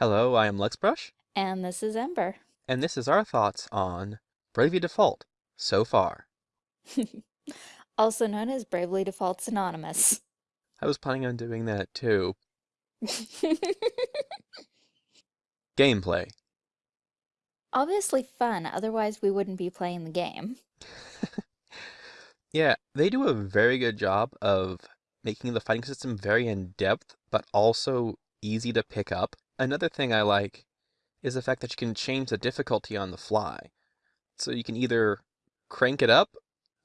Hello, I am Luxbrush, And this is Ember. and this is our thoughts on Bravely Default so far. also known as Bravely Defaults Anonymous. I was planning on doing that too. Gameplay. Obviously fun, otherwise we wouldn't be playing the game. Yeah, they do a very good job of making the fighting system very in-depth, but also easy to pick up. Another thing I like is the fact that you can change the difficulty on the fly. So you can either crank it up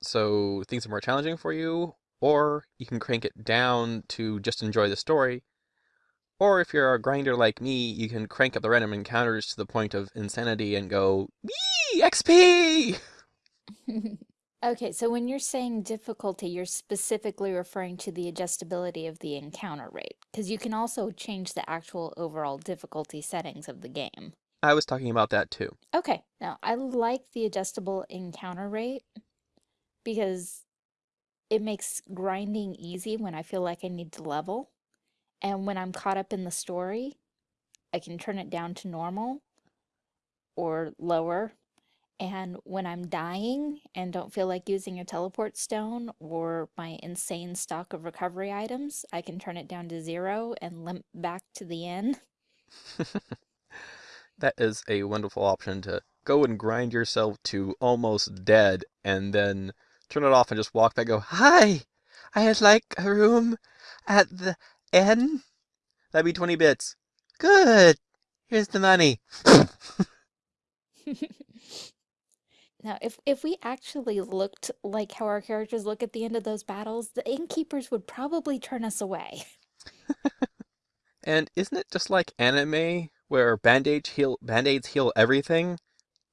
so things are more challenging for you, or you can crank it down to just enjoy the story. Or if you're a grinder like me, you can crank up the random encounters to the point of insanity and go, Yee! XP! okay, so when you're saying difficulty, you're specifically referring to the adjustability of the encounter rate, because you can also change the actual overall difficulty settings of the game. I was talking about that too. Okay, now I like the adjustable encounter rate because it makes grinding easy when I feel like I need to level. And when I'm caught up in the story, I can turn it down to normal or lower. And when I'm dying and don't feel like using a teleport stone or my insane stock of recovery items, I can turn it down to zero and limp back to the inn. that is a wonderful option to go and grind yourself to almost dead and then turn it off and just walk back go, Hi! I'd like a room at the inn. That'd be 20 bits. Good! Here's the money. Now, if, if we actually looked like how our characters look at the end of those battles, the innkeepers would probably turn us away. and isn't it just like anime where band-aids heal band-aids heal everything?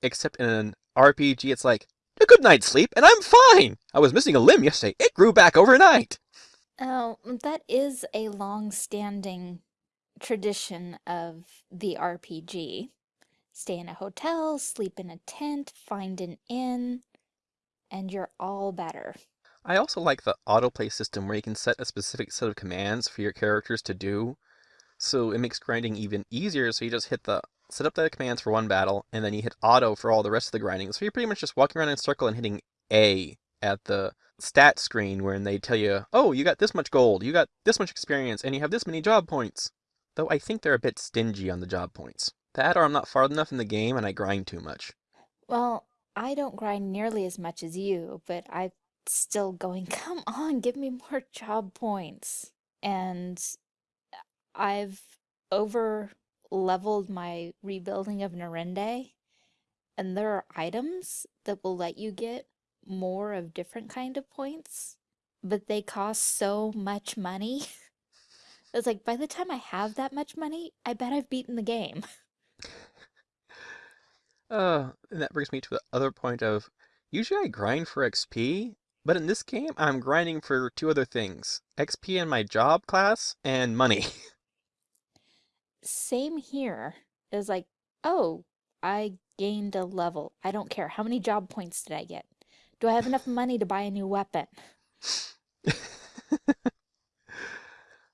Except in an RPG it's like, a good night's sleep and I'm fine! I was missing a limb yesterday. It grew back overnight. Oh, that is a long-standing tradition of the RPG stay in a hotel, sleep in a tent, find an inn, and you're all better. I also like the autoplay system where you can set a specific set of commands for your characters to do. So it makes grinding even easier. So you just hit the set up the commands for one battle, and then you hit auto for all the rest of the grinding. So you're pretty much just walking around in a circle and hitting A at the stat screen where they tell you, oh, you got this much gold, you got this much experience, and you have this many job points. Though I think they're a bit stingy on the job points. That or I'm not far enough in the game and I grind too much. Well, I don't grind nearly as much as you, but I'm still going, come on, give me more job points. And I've over leveled my rebuilding of Norende, and there are items that will let you get more of different kind of points, but they cost so much money. it's like, by the time I have that much money, I bet I've beaten the game. Uh, and that brings me to the other point of, usually I grind for XP, but in this game, I'm grinding for two other things. XP in my job class, and money. Same here. It's like, oh, I gained a level. I don't care. How many job points did I get? Do I have enough money to buy a new weapon?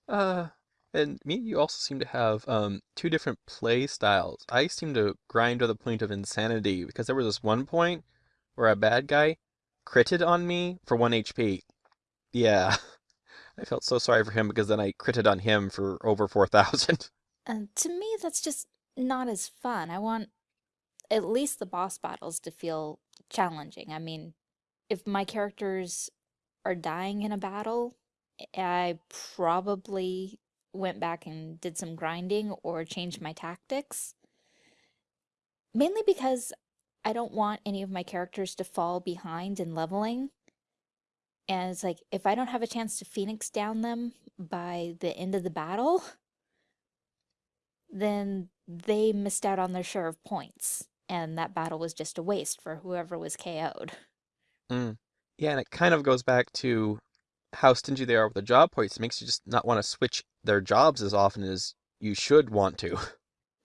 uh, and me you also seem to have um, two different play styles. I seem to grind to the point of insanity because there was this one point where a bad guy critted on me for 1 HP. Yeah, I felt so sorry for him because then I critted on him for over 4,000. And to me, that's just not as fun. I want at least the boss battles to feel challenging. I mean, if my characters are dying in a battle, I probably went back and did some grinding or changed my tactics. Mainly because I don't want any of my characters to fall behind in leveling. And it's like, if I don't have a chance to Phoenix down them by the end of the battle, then they missed out on their share of points. And that battle was just a waste for whoever was KO'd. Mm. Yeah, and it kind of goes back to how stingy they are with the job points. Makes you just not want to switch their jobs as often as you should want to.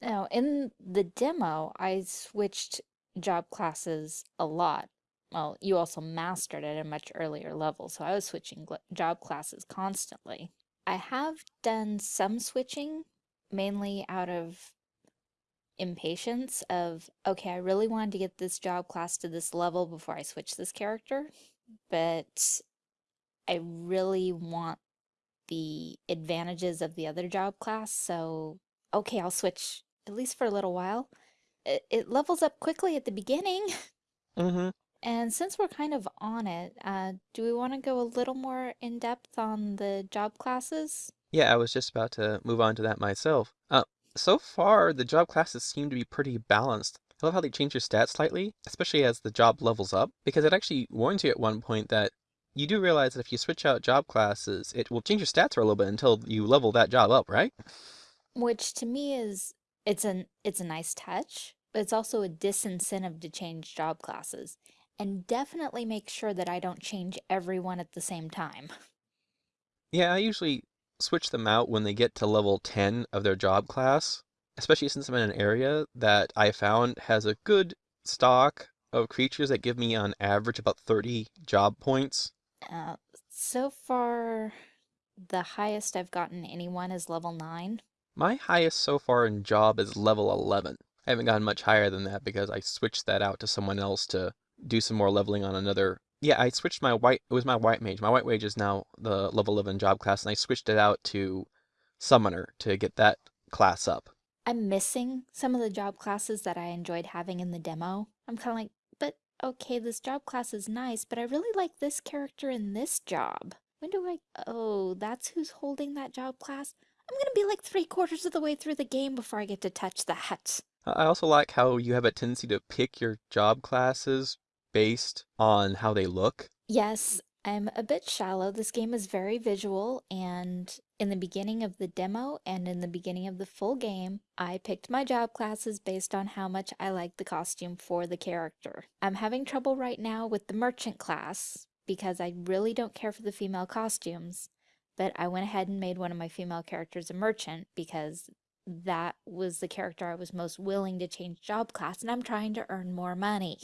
Now, in the demo, I switched job classes a lot. Well, you also mastered at a much earlier level, so I was switching job classes constantly. I have done some switching, mainly out of impatience of, okay, I really wanted to get this job class to this level before I switch this character, but I really want the advantages of the other job class, so okay, I'll switch at least for a little while. It, it levels up quickly at the beginning, Mm-hmm. and since we're kind of on it, uh, do we want to go a little more in depth on the job classes? Yeah, I was just about to move on to that myself. Uh, so far, the job classes seem to be pretty balanced. I love how they change your stats slightly, especially as the job levels up, because it actually warns you at one point that you do realize that if you switch out job classes, it will change your stats for a little bit until you level that job up, right? Which to me is it's an it's a nice touch, but it's also a disincentive to change job classes. And definitely make sure that I don't change everyone at the same time. Yeah, I usually switch them out when they get to level 10 of their job class, especially since I'm in an area that I found has a good stock of creatures that give me on average about 30 job points. Uh, so far, the highest I've gotten anyone is level 9. My highest so far in job is level 11. I haven't gotten much higher than that because I switched that out to someone else to do some more leveling on another. Yeah, I switched my white, it was my white mage. My white mage is now the level 11 job class, and I switched it out to summoner to get that class up. I'm missing some of the job classes that I enjoyed having in the demo. I'm kind of like, okay, this job class is nice, but I really like this character in this job. When do I, oh, that's who's holding that job class? I'm gonna be like three quarters of the way through the game before I get to touch that. I also like how you have a tendency to pick your job classes based on how they look. Yes, I'm a bit shallow. This game is very visual, and in the beginning of the demo and in the beginning of the full game, I picked my job classes based on how much I liked the costume for the character. I'm having trouble right now with the merchant class because I really don't care for the female costumes, but I went ahead and made one of my female characters a merchant because that was the character I was most willing to change job class, and I'm trying to earn more money.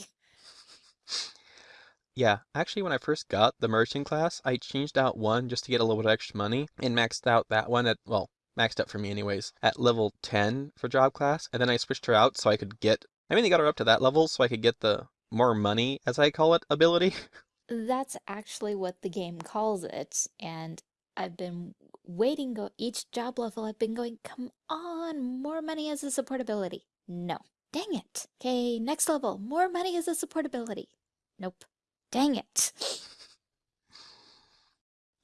Yeah, actually, when I first got the merchant class, I changed out one just to get a little bit extra money and maxed out that one at, well, maxed out for me anyways, at level 10 for job class. And then I switched her out so I could get, I mean, they got her up to that level so I could get the more money, as I call it, ability. That's actually what the game calls it, and I've been waiting go each job level I've been going, come on, more money as a support ability. No. Dang it. Okay, next level, more money as a support ability. Nope. Dang it.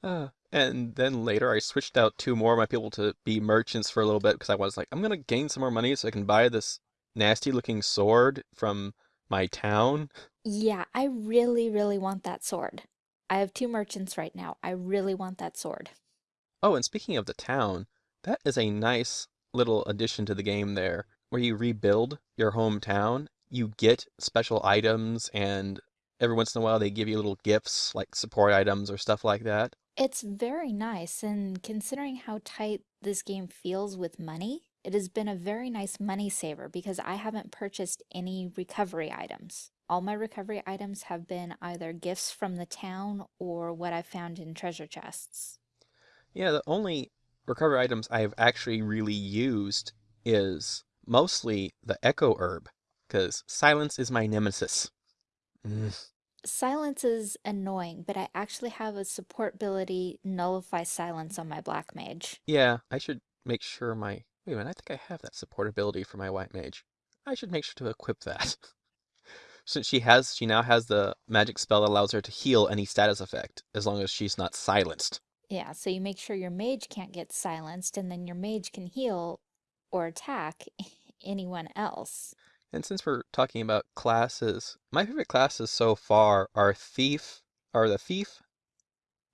Uh, and then later I switched out two more of my people to be merchants for a little bit because I was like, I'm gonna gain some more money so I can buy this nasty looking sword from my town. Yeah, I really, really want that sword. I have two merchants right now. I really want that sword. Oh, and speaking of the town, that is a nice little addition to the game there, where you rebuild your hometown. You get special items, and every once in a while they give you little gifts, like support items or stuff like that. It's very nice, and considering how tight this game feels with money, it has been a very nice money saver because I haven't purchased any recovery items. All my recovery items have been either gifts from the town or what I found in treasure chests. Yeah, the only recovery items I've actually really used is mostly the Echo Herb, because silence is my nemesis. Mm. Silence is annoying, but I actually have a support ability nullify silence on my black mage. Yeah, I should make sure my... Wait a minute, I think I have that support ability for my White Mage. I should make sure to equip that. Since she has, she now has the magic spell that allows her to heal any status effect, as long as she's not silenced. Yeah, so you make sure your mage can't get silenced, and then your mage can heal or attack anyone else. And since we're talking about classes, my favorite classes so far are Thief, are the Thief,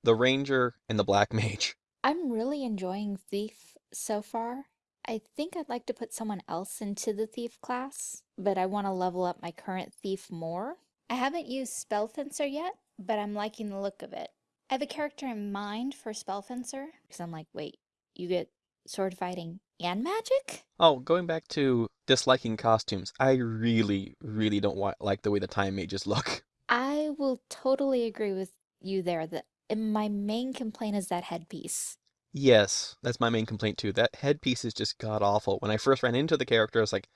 the Ranger, and the Black Mage. I'm really enjoying Thief so far. I think I'd like to put someone else into the Thief class, but I want to level up my current Thief more. I haven't used Spell Fencer yet, but I'm liking the look of it. I have a character in mind for Spell Fencer, because I'm like, wait, you get sword fighting and magic? Oh, going back to disliking costumes, I really, really don't wa- like the way the Time Mages look. I will totally agree with you there that my main complaint is that headpiece. Yes, that's my main complaint too. That headpiece is just god awful. When I first ran into the character, I was like,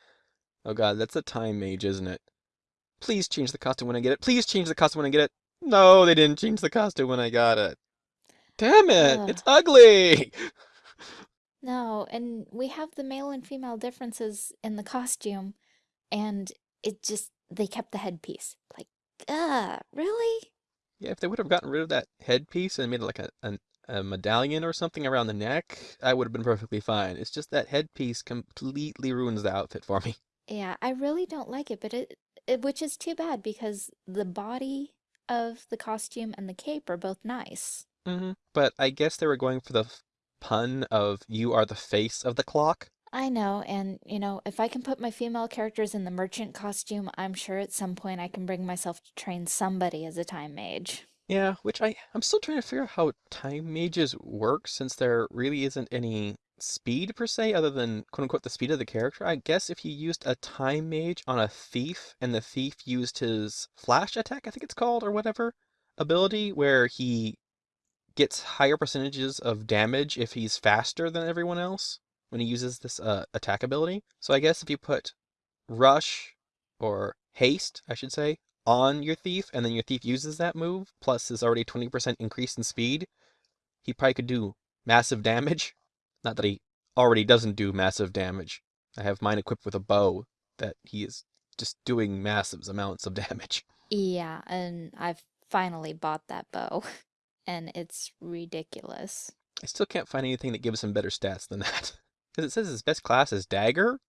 Oh god, that's a time mage, isn't it? Please change the costume when I get it. Please change the costume when I get it. No, they didn't change the costume when I got it. Damn it! Ugh. It's ugly! No, and we have the male and female differences in the costume, and it just, they kept the headpiece. Like, uh, really? Yeah, if they would have gotten rid of that headpiece and made it like a, a, a medallion or something around the neck, I would have been perfectly fine. It's just that headpiece completely ruins the outfit for me. Yeah, I really don't like it, but it, it, which is too bad because the body of the costume and the cape are both nice. Mm -hmm. But I guess they were going for the pun of you are the face of the clock. I know, and you know, if I can put my female characters in the merchant costume, I'm sure at some point I can bring myself to train somebody as a time mage. Yeah, which I I'm still trying to figure out how time mages work since there really isn't any speed per se other than quote unquote the speed of the character. I guess if you used a time mage on a thief and the thief used his flash attack, I think it's called or whatever, ability where he gets higher percentages of damage if he's faster than everyone else when he uses this uh, attack ability. So I guess if you put rush or haste, I should say, on your thief, and then your thief uses that move, plus his already 20% increase in speed, he probably could do massive damage. Not that he already doesn't do massive damage. I have mine equipped with a bow that he is just doing massive amounts of damage. Yeah, and I've finally bought that bow, and it's ridiculous. I still can't find anything that gives him better stats than that. Because it says his best class is dagger,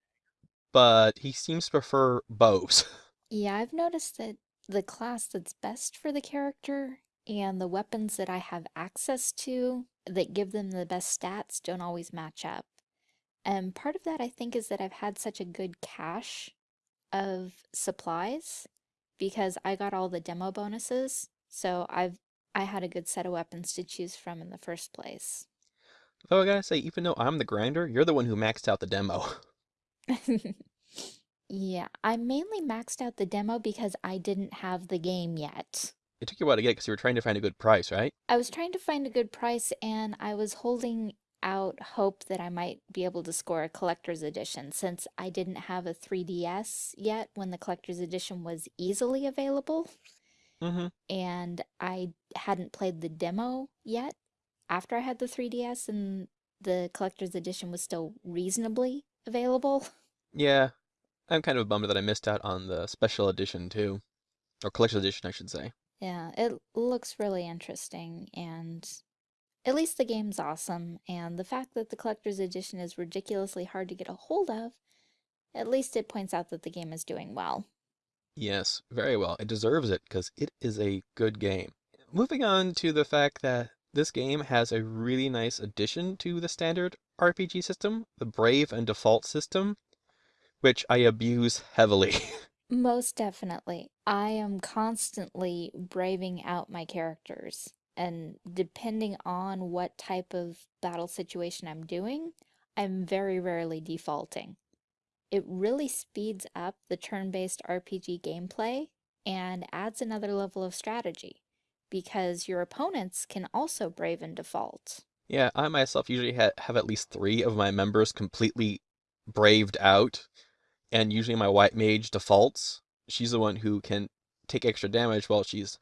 but he seems to prefer bows. Yeah, I've noticed that the class that's best for the character and the weapons that I have access to that give them the best stats don't always match up. And part of that, I think, is that I've had such a good cache of supplies because I got all the demo bonuses. So I've I had a good set of weapons to choose from in the first place. Though I gotta say, even though I'm the grinder, you're the one who maxed out the demo. Yeah, I mainly maxed out the demo because I didn't have the game yet. It took you a while to get it because you were trying to find a good price, right? I was trying to find a good price and I was holding out hope that I might be able to score a collector's edition since I didn't have a 3DS yet when the collector's edition was easily available Mm-hmm. and I hadn't played the demo yet after I had the 3DS and the collector's edition was still reasonably available. Yeah, I'm kind of bummed that I missed out on the special edition too. Or collector's edition, I should say. Yeah, it looks really interesting and at least the game's awesome and the fact that the collector's edition is ridiculously hard to get a hold of, at least it points out that the game is doing well. Yes, very well. It deserves it because it is a good game. Moving on to the fact that this game has a really nice addition to the standard RPG system, the Brave and Default system, which I abuse heavily. Most definitely. I am constantly braving out my characters, and depending on what type of battle situation I'm doing, I'm very rarely defaulting. It really speeds up the turn-based RPG gameplay and adds another level of strategy because your opponents can also brave and default. Yeah, I myself usually ha have at least three of my members completely braved out, and usually my white mage defaults. She's the one who can take extra damage while she's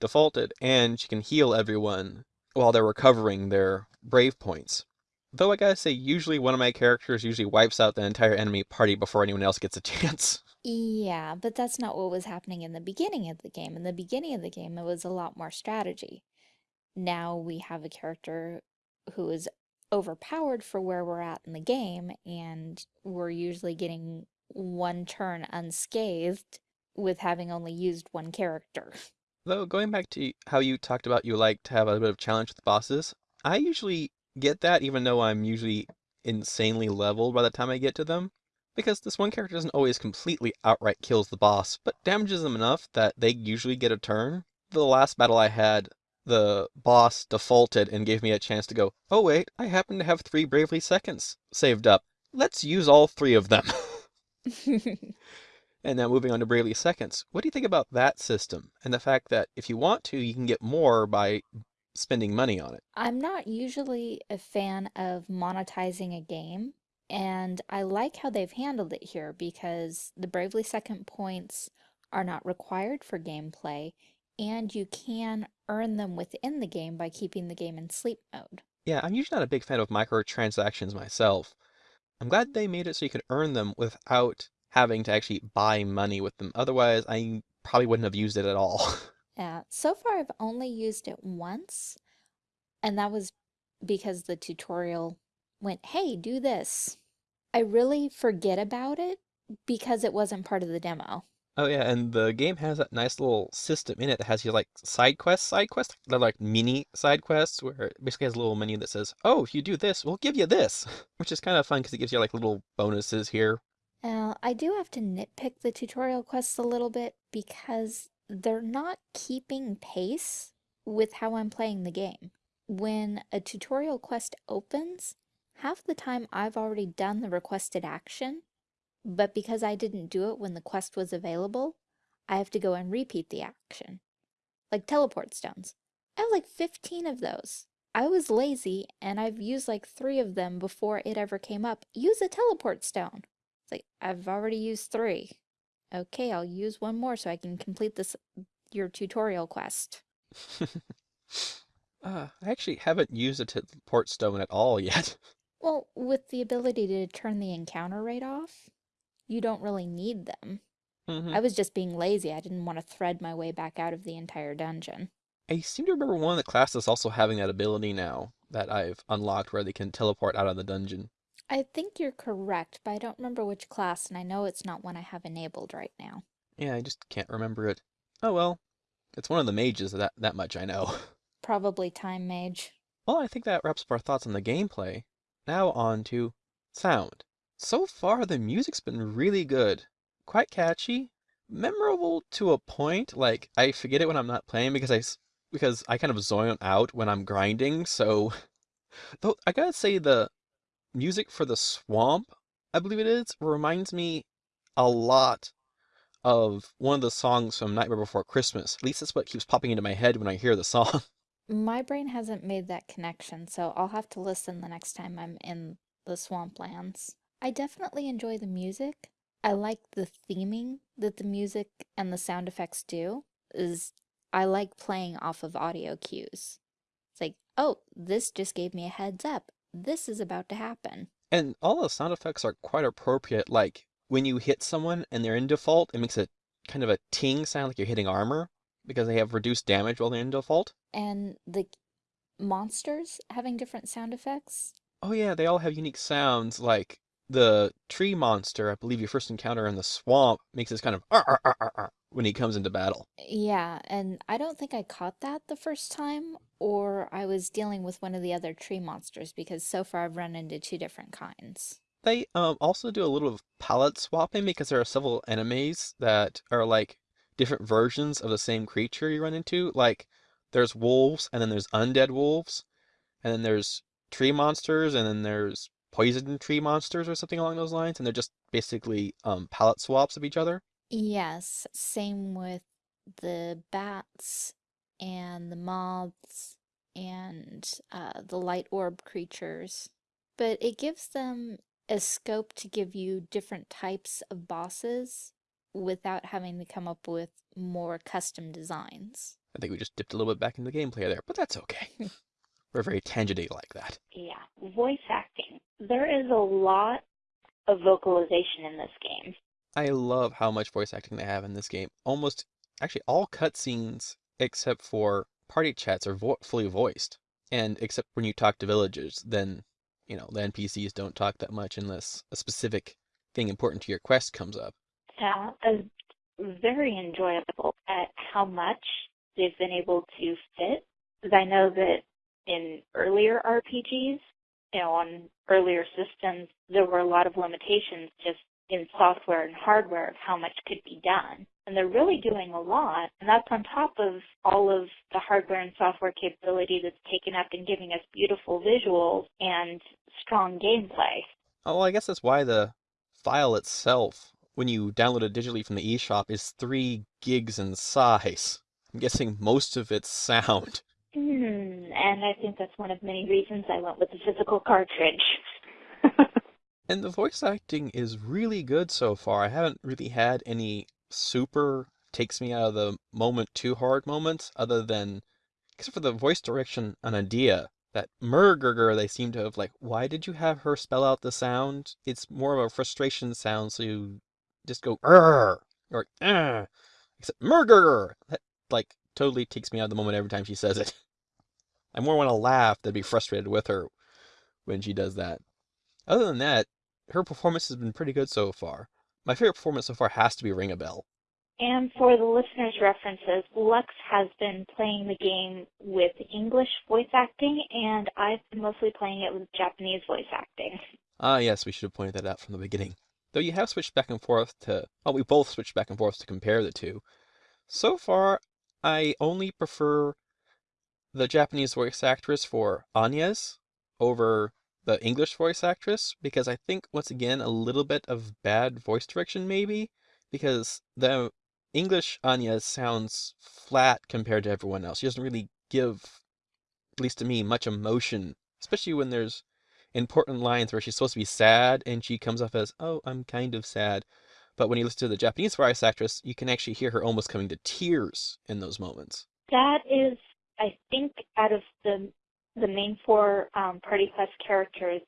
defaulted, and she can heal everyone while they're recovering their brave points. Though I gotta say, usually one of my characters usually wipes out the entire enemy party before anyone else gets a chance. Yeah, but that's not what was happening in the beginning of the game. In the beginning of the game, it was a lot more strategy. Now we have a character who is overpowered for where we're at in the game, and we're usually getting one turn unscathed with having only used one character. Though, going back to how you talked about you like to have a bit of challenge with bosses, I usually get that even though I'm usually insanely leveled by the time I get to them. Because this one character doesn't always completely outright kills the boss, but damages them enough that they usually get a turn. The last battle I had, the boss defaulted and gave me a chance to go, oh wait, I happen to have three Bravely Seconds saved up. Let's use all three of them. And now moving on to Bravely Seconds. What do you think about that system and the fact that if you want to, you can get more by spending money on it? I'm not usually a fan of monetizing a game And I like how they've handled it here because the Bravely Second points are not required for gameplay, and you can earn them within the game by keeping the game in sleep mode. Yeah, I'm usually not a big fan of microtransactions myself. I'm glad they made it so you could earn them without having to actually buy money with them. Otherwise, I probably wouldn't have used it at all. Yeah, so far I've only used it once, and that was because the tutorial went, hey, do this. I really forget about it because it wasn't part of the demo. Oh yeah, and the game has that nice little system in it that has your like side quests, side quests. They're like mini side quests where it basically has a little menu that says, "Oh, if you do this, we'll give you this," which is kind of fun because it gives you like little bonuses here. I do have to nitpick the tutorial quests a little bit because they're not keeping pace with how I'm playing the game. When a tutorial quest opens, half the time I've already done the requested action, but because I didn't do it when the quest was available, I have to go and repeat the action. Like teleport stones. I have like 15 of those. I was lazy and I've used like three of them before it ever came up. Use a teleport stone. It's like, I've already used three. Okay, I'll use one more so I can complete this your tutorial quest. Uh, I actually haven't used a teleport stone at all yet. Well, with the ability to turn the encounter rate off, you don't really need them. hmm I was just being lazy. I didn't want to thread my way back out of the entire dungeon. I seem to remember one of the classes also having that ability now that I've unlocked where they can teleport out of the dungeon. I think you're correct, but I don't remember which class, and I know it's not one I have enabled right now. Yeah, I just can't remember it. Oh well, it's one of the mages, that that much I know. Probably Time Mage. Well, I think that wraps up our thoughts on the gameplay. Now on to sound. So far, the music's been really good. Quite catchy, memorable to a point. Like, I forget it when I'm not playing because I, because I kind of zone out when I'm grinding. So, though I gotta say the music for the swamp, I believe it is, reminds me a lot of one of the songs from Nightmare Before Christmas. At least that's what keeps popping into my head when I hear the song. My brain hasn't made that connection, so I'll have to listen the next time I'm in the swamplands. I definitely enjoy the music. I like the theming that the music and the sound effects do. Is I like playing off of audio cues. It's like, oh, this just gave me a heads up. This is about to happen. And all the sound effects are quite appropriate. Like when you hit someone and they're in default, it makes a kind of a ting sound like you're hitting armor because they have reduced damage while they're in default. And the monsters having different sound effects. Oh yeah, they all have unique sounds. Like the tree monster, I believe you first encounter in the swamp, makes this kind of "Arr, arr, arr, arr," arr when he comes into battle. Yeah, and I don't think I caught that the first time, or I was dealing with one of the other tree monsters because so far I've run into two different kinds. They um also do a little of palette swapping because there are several enemies that are like different versions of the same creature you run into. Like there's wolves and then there's undead wolves, and then there's tree monsters and then there's poison tree monsters or something along those lines, and they're just basically um palette swaps of each other. Yes, same with the bats and the moths and uh, the light orb creatures. But it gives them a scope to give you different types of bosses without having to come up with more custom designs. I think we just dipped a little bit back into the gameplay there, but that's okay. We're very tangenty like that. Yeah, voice acting. There is a lot of vocalization in this game. I love how much voice acting they have in this game. Almost, actually, all cutscenes except for party chats are vo fully voiced. And except when you talk to villagers, then, you know, the NPCs don't talk that much unless a specific thing important to your quest comes up. Is very enjoyable at how much they've been able to fit. Because I know that in earlier RPGs, you know, on earlier systems, there were a lot of limitations just in software and hardware of how much could be done. And they're really doing a lot, and that's on top of all of the hardware and software capability that's taken up in giving us beautiful visuals and strong gameplay. Oh, well, I guess that's why the file itself, when you download it digitally from the eShop, is 3 gigs in size. I'm guessing most of it's sound. Hmm, and I think that's one of many reasons I went with the physical cartridge. And the voice acting is really good so far. I haven't really had any super takes me out of the moment too hard moments, other than except for the voice direction on Edea That murgurger they seem to have like, why did you have her spell out the sound? It's more of a frustration sound, so you just go Rrr! or ah, except murgurger. That like totally takes me out of the moment every time she says it. I more want to laugh than be frustrated with her when she does that. Other than that, her performance has been pretty good so far. My favorite performance so far has to be Ringabel. And for the listeners' references, Lux has been playing the game with English voice acting, and I've been mostly playing it with Japanese voice acting. Ah, yes, we should have pointed that out from the beginning. Though you have switched back and forth to, well, we both switched back and forth to compare the two. So far, I only prefer the Japanese voice actress for Agnes over the English voice actress because I think, once again, a little bit of bad voice direction maybe because the English Agnes sounds flat compared to everyone else. She doesn't really give, at least to me, much emotion, especially when there's important lines where she's supposed to be sad and she comes off as, oh, I'm kind of sad. But when you listen to the Japanese voice actress, you can actually hear her almost coming to tears in those moments. That is, I think, out of the the main four um, Party Quest characters,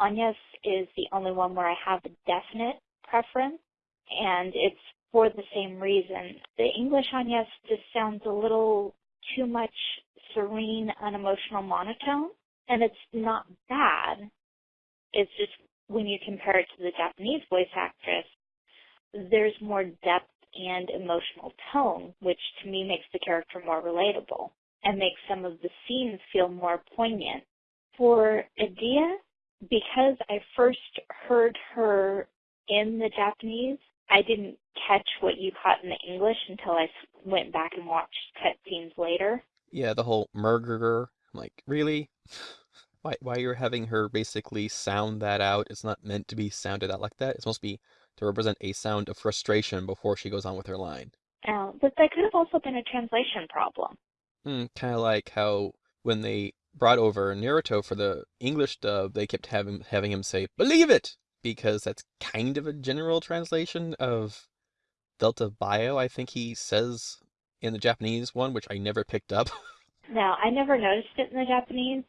Agnes is the only one where I have a definite preference, and it's for the same reason. The English Agnes just sounds a little too much serene, unemotional monotone, and it's not bad. It's just when you compare it to the Japanese voice actress, there's more depth and emotional tone, which to me makes the character more relatable and makes some of the scenes feel more poignant. For Edea, because I first heard her in the Japanese, I didn't catch what you caught in the English until I went back and watched cutscenes later. Yeah, the whole murderer. I'm like, really? Why, why you're having her basically sound that out? It's not meant to be sounded out like that. It's supposed to be to represent a sound of frustration before she goes on with her line. Uh, but that could have also been a translation problem. Mm, kind of like how when they brought over Naruto for the English dub, they kept having having him say "Believe it," because that's kind of a general translation of dattebayo. I think he says in the Japanese one, which I never picked up. Now, I never noticed it in the Japanese,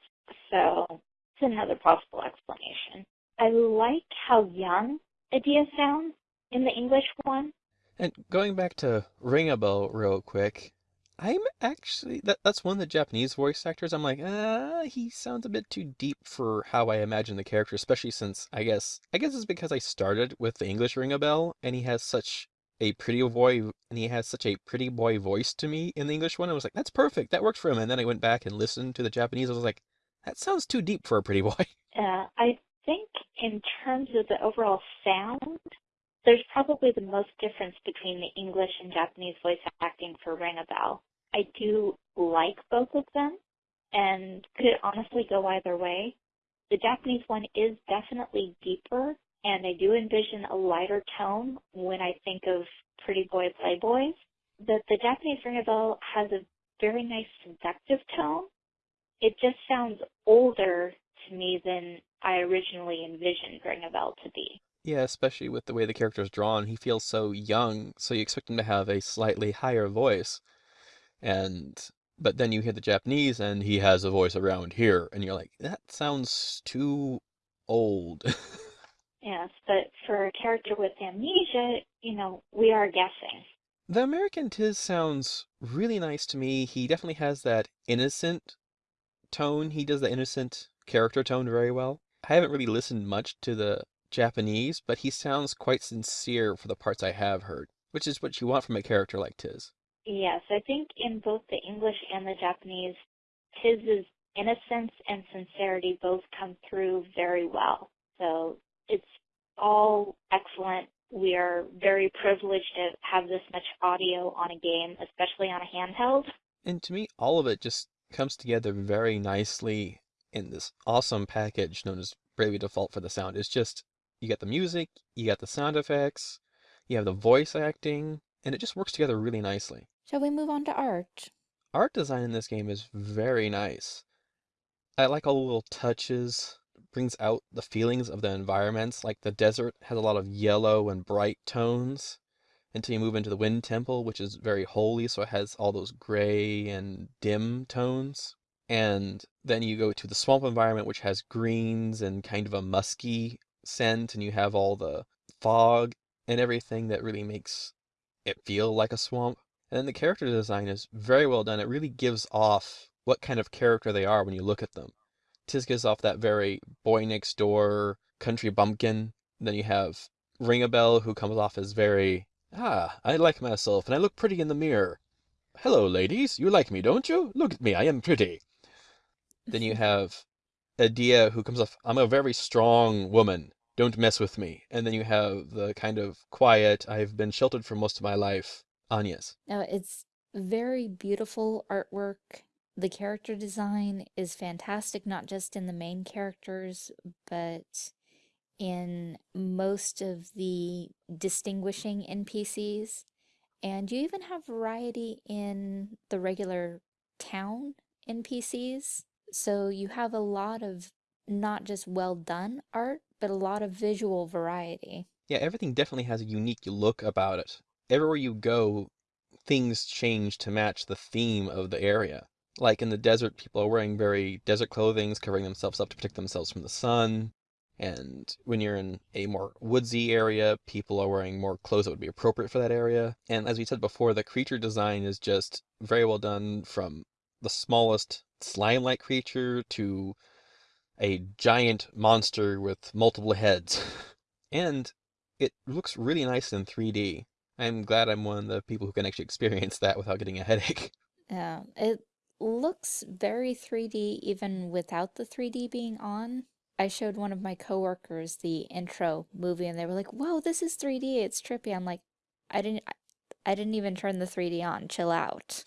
so it's another possible explanation. I like how young Edea sounds in the English one. And going back to Ringabel real quick, I'm actually that that's one of the Japanese voice actors. I'm like, ah, he sounds a bit too deep for how I imagine the character, especially since I guess I guess it's because I started with the English Ringabel, and he has such a pretty boy and he has such a pretty boy voice to me in the English one. I was like, that's perfect. That works for him. And then I went back and listened to the Japanese. I was like, that sounds too deep for a pretty boy. Uh, I think in terms of the overall sound, there's probably the most difference between the English and Japanese voice acting for Ringabel. I do like both of them and could honestly go either way. The Japanese one is definitely deeper and I do envision a lighter tone when I think of Pretty Boy Playboys. But the Japanese Ringabel has a very nice seductive tone. It just sounds older to me than I originally envisioned Ringabel to be. Yeah, especially with the way the character is drawn, he feels so young, so you expect him to have a slightly higher voice. And but then you hear the Japanese and he has a voice around here, and you're like, that sounds too old. Yes, but for a character with amnesia, you know, we are guessing. The American Tiz sounds really nice to me. He definitely has that innocent tone. He does the innocent character tone very well. I haven't really listened much to the Japanese, but he sounds quite sincere for the parts I have heard, which is what you want from a character like Tiz. Yes, I think in both the English and the Japanese, Tiz's innocence and sincerity both come through very well. So it's all excellent. We are very privileged to have this much audio on a game, especially on a handheld. And to me, all of it just comes together very nicely in this awesome package known as Bravely Default for the sound. It's just, you got the music, you got the sound effects, you have the voice acting, and it just works together really nicely. Shall we move on to art? Art design in this game is very nice. I like all the little touches, brings out the feelings of the environments. Like the desert has a lot of yellow and bright tones until you move into the Wind Temple, which is very holy, so it has all those gray and dim tones. And then you go to the swamp environment, which has greens and kind of a musky scent, and you have all the fog and everything that really makes it feel like a swamp. And then the character design is very well done. It really gives off what kind of character they are when you look at them. Tiz gives off that very boy next door country bumpkin. Then you have Ringabel, who comes off as very, ah, I like myself and I look pretty in the mirror. Hello, ladies. You like me, don't you? Look at me. I am pretty. Then you have Edea, who comes off, I'm a very strong woman. Don't mess with me. And then you have the kind of quiet, I've been sheltered for most of my life, Agnes. No, it's very beautiful artwork. The character design is fantastic, not just in the main characters, but in most of the distinguishing NPCs. And you even have variety in the regular town NPCs. So you have a lot of not just well done art, but a lot of visual variety. Yeah, everything definitely has a unique look about it. Everywhere you go, things change to match the theme of the area. Like in the desert, people are wearing very desert clothing, covering themselves up to protect themselves from the sun. And when you're in a more woodsy area, people are wearing more clothes that would be appropriate for that area. And as we said before, the creature design is just very well done from the smallest slime-like creature to a giant monster with multiple heads. and it looks really nice in 3D. I'm glad I'm one of the people who can actually experience that without getting a headache. Yeah, it looks very 3D even without the 3D being on. I showed one of my coworkers the intro movie and they were like, "Whoa, this is 3D. It's trippy." I'm like, "I didn't I, I didn't even turn the 3D on. Chill out."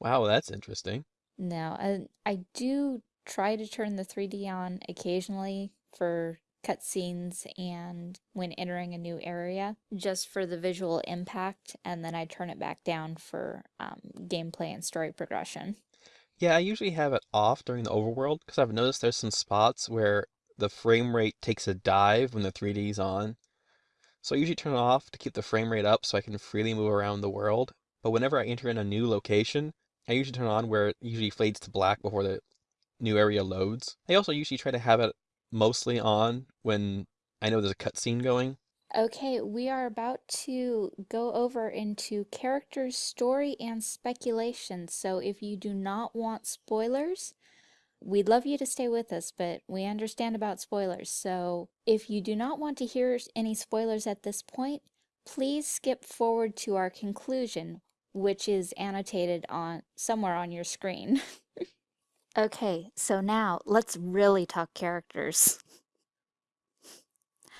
Wow, that's interesting. No, I, I do try to turn the 3D on occasionally for cutscenes and when entering a new area, just for the visual impact, and then I turn it back down for um, gameplay and story progression. Yeah, I usually have it off during the overworld because I've noticed there's some spots where the frame rate takes a dive when the 3D's is on. So I usually turn it off to keep the frame rate up so I can freely move around the world. But whenever I enter in a new location, I usually turn on where it usually fades to black before the new area loads. I also usually try to have it mostly on when I know there's a cutscene going. Okay, we are about to go over into characters, story, and speculation. So if you do not want spoilers, we'd love you to stay with us, but we understand about spoilers. So if you do not want to hear any spoilers at this point, please skip forward to our conclusion, which is annotated on somewhere on your screen. Okay, so now let's really talk characters.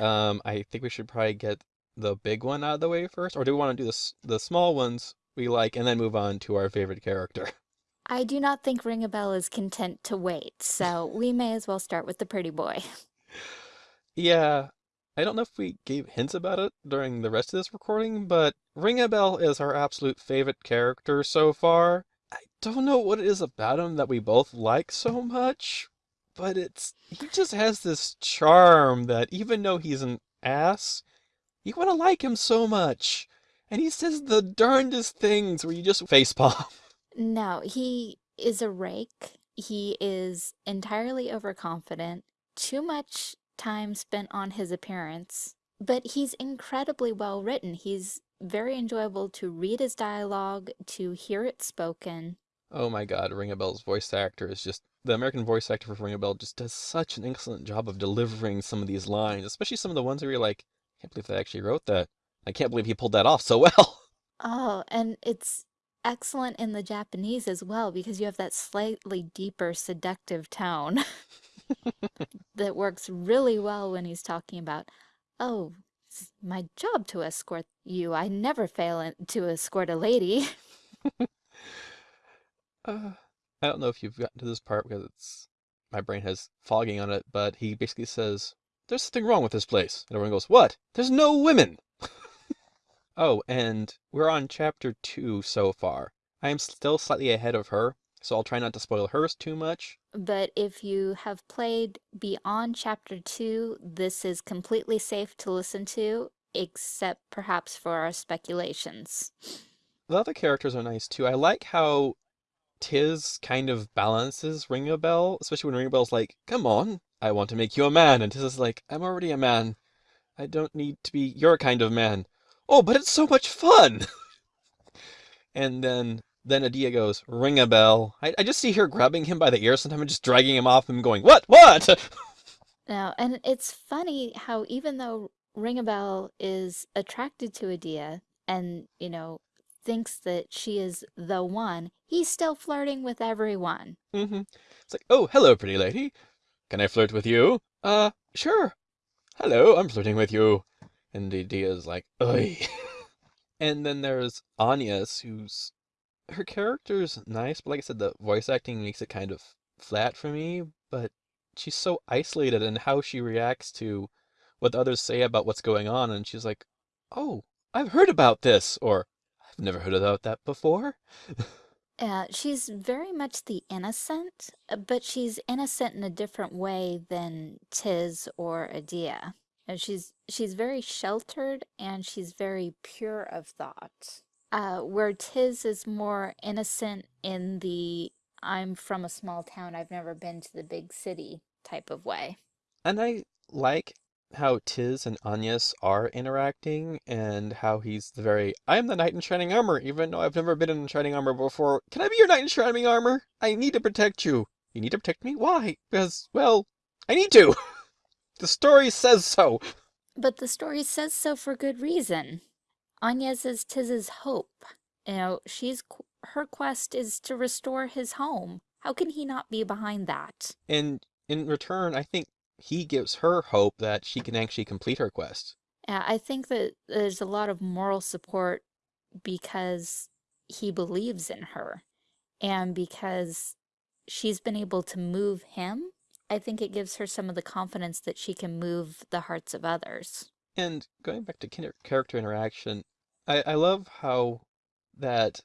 Um, I think we should probably get the big one out of the way first, or do we want to do the the small ones we like and then move on to our favorite character? I do not think Ringabel is content to wait, so we may as well start with the pretty boy. Yeah, I don't know if we gave hints about it during the rest of this recording, but Ringabel is our absolute favorite character so far don't know what it is about him that we both like so much, but it's he just has this charm that even though he's an ass, you want to like him so much. And he says the darndest things where you just facepalm. No, he is a rake. He is entirely overconfident. Too much time spent on his appearance. But he's incredibly well written. He's very enjoyable to read his dialogue, to hear it spoken. Oh my god, Ringabel's voice actor is just the American voice actor for Ringabel just does such an excellent job of delivering some of these lines, especially some of the ones where you're like, I can't believe they actually wrote that. I can't believe he pulled that off so well. Oh, and it's excellent in the Japanese as well because you have that slightly deeper seductive tone that works really well when he's talking about, oh, it's my job to escort you. I never fail to escort a lady. Uh, I don't know if you've gotten to this part because it's my brain has fogging on it, but he basically says, There's something wrong with this place. And everyone goes, What? There's no women! oh, and we're on chapter two so far. I am still slightly ahead of her. So I'll try not to spoil hers too much. But if you have played beyond chapter 2, this is completely safe to listen to, except perhaps for our speculations. The other characters are nice too. I like how Tiz kind of balances Ringabel, especially when Ringabel's like, "Come on, I want to make you a man," and Tiz is like, "I'm already a man. I don't need to be your kind of man." Oh, but it's so much fun! and then then Edea goes, Ringabel. I, I just see her grabbing him by the ear sometimes and just dragging him off and going, What? What? Now, and it's funny how even though Ringabel is attracted to Edea and, you know, thinks that she is the one, he's still flirting with everyone. hmm It's like, oh, hello, pretty lady. Can I flirt with you? Uh, sure. Hello, I'm flirting with you. And Edea's like, oi. and then there's Agnes, who's her character's nice, but like I said, the voice acting makes it kind of flat for me. But she's so isolated in how she reacts to what others say about what's going on, and she's like, "Oh, I've heard about this," or "I've never heard about that before." Uh, she's very much the innocent, uh, but she's innocent in a different way than Tiz or Edea. And she's she's very sheltered and she's very pure of thought. Uh, where Tiz is more innocent in the I'm from a small town, I've never been to the big city type of way. And I like how Tiz and Agnes are interacting and how he's the very I am the knight in shining armor, even though I've never been in shining armor before. Can I be your knight in shining armor? I need to protect you. You need to protect me? Why? Because, well, I need to. the story says so. But the story says so for good reason. Agnes is Tiz's hope. You know, she's her quest is to restore his home. How can he not be behind that? And in return, I think he gives her hope that she can actually complete her quest. Yeah, I think that there's a lot of moral support because he believes in her and because she's been able to move him. I think it gives her some of the confidence that she can move the hearts of others. And going back to character interaction, I, I love how that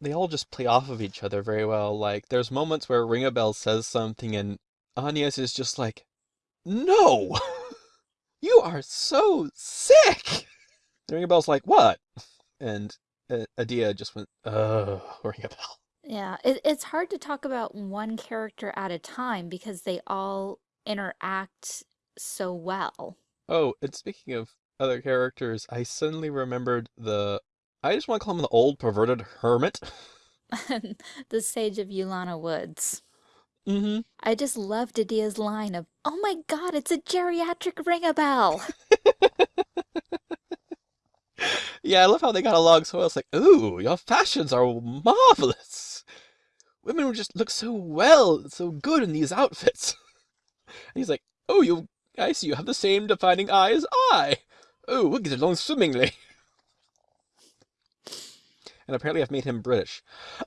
they all just play off of each other very well. Like, there's moments where Ringabel says something and Agnes is just like, No! you are so sick! And Ringabel's like, What? And uh, Edea just went, Oh, Ringabel. Yeah, it, it's hard to talk about one character at a time because they all interact so well. Oh, and speaking of other characters, I suddenly remembered the I just want to call him the old perverted hermit. the Sage of Yulyana Woods. Mm-hmm. I just loved Edea's line of, "Oh my God, it's a geriatric Ringabel." yeah, I love how they got along so well. It's like, ooh, your fashions are marvelous. Women would just look so well, so good in these outfits. and he's like, oh, you, I see you have the same defining eye as I. Oh, we'll get along swimmingly. and apparently I've made him British.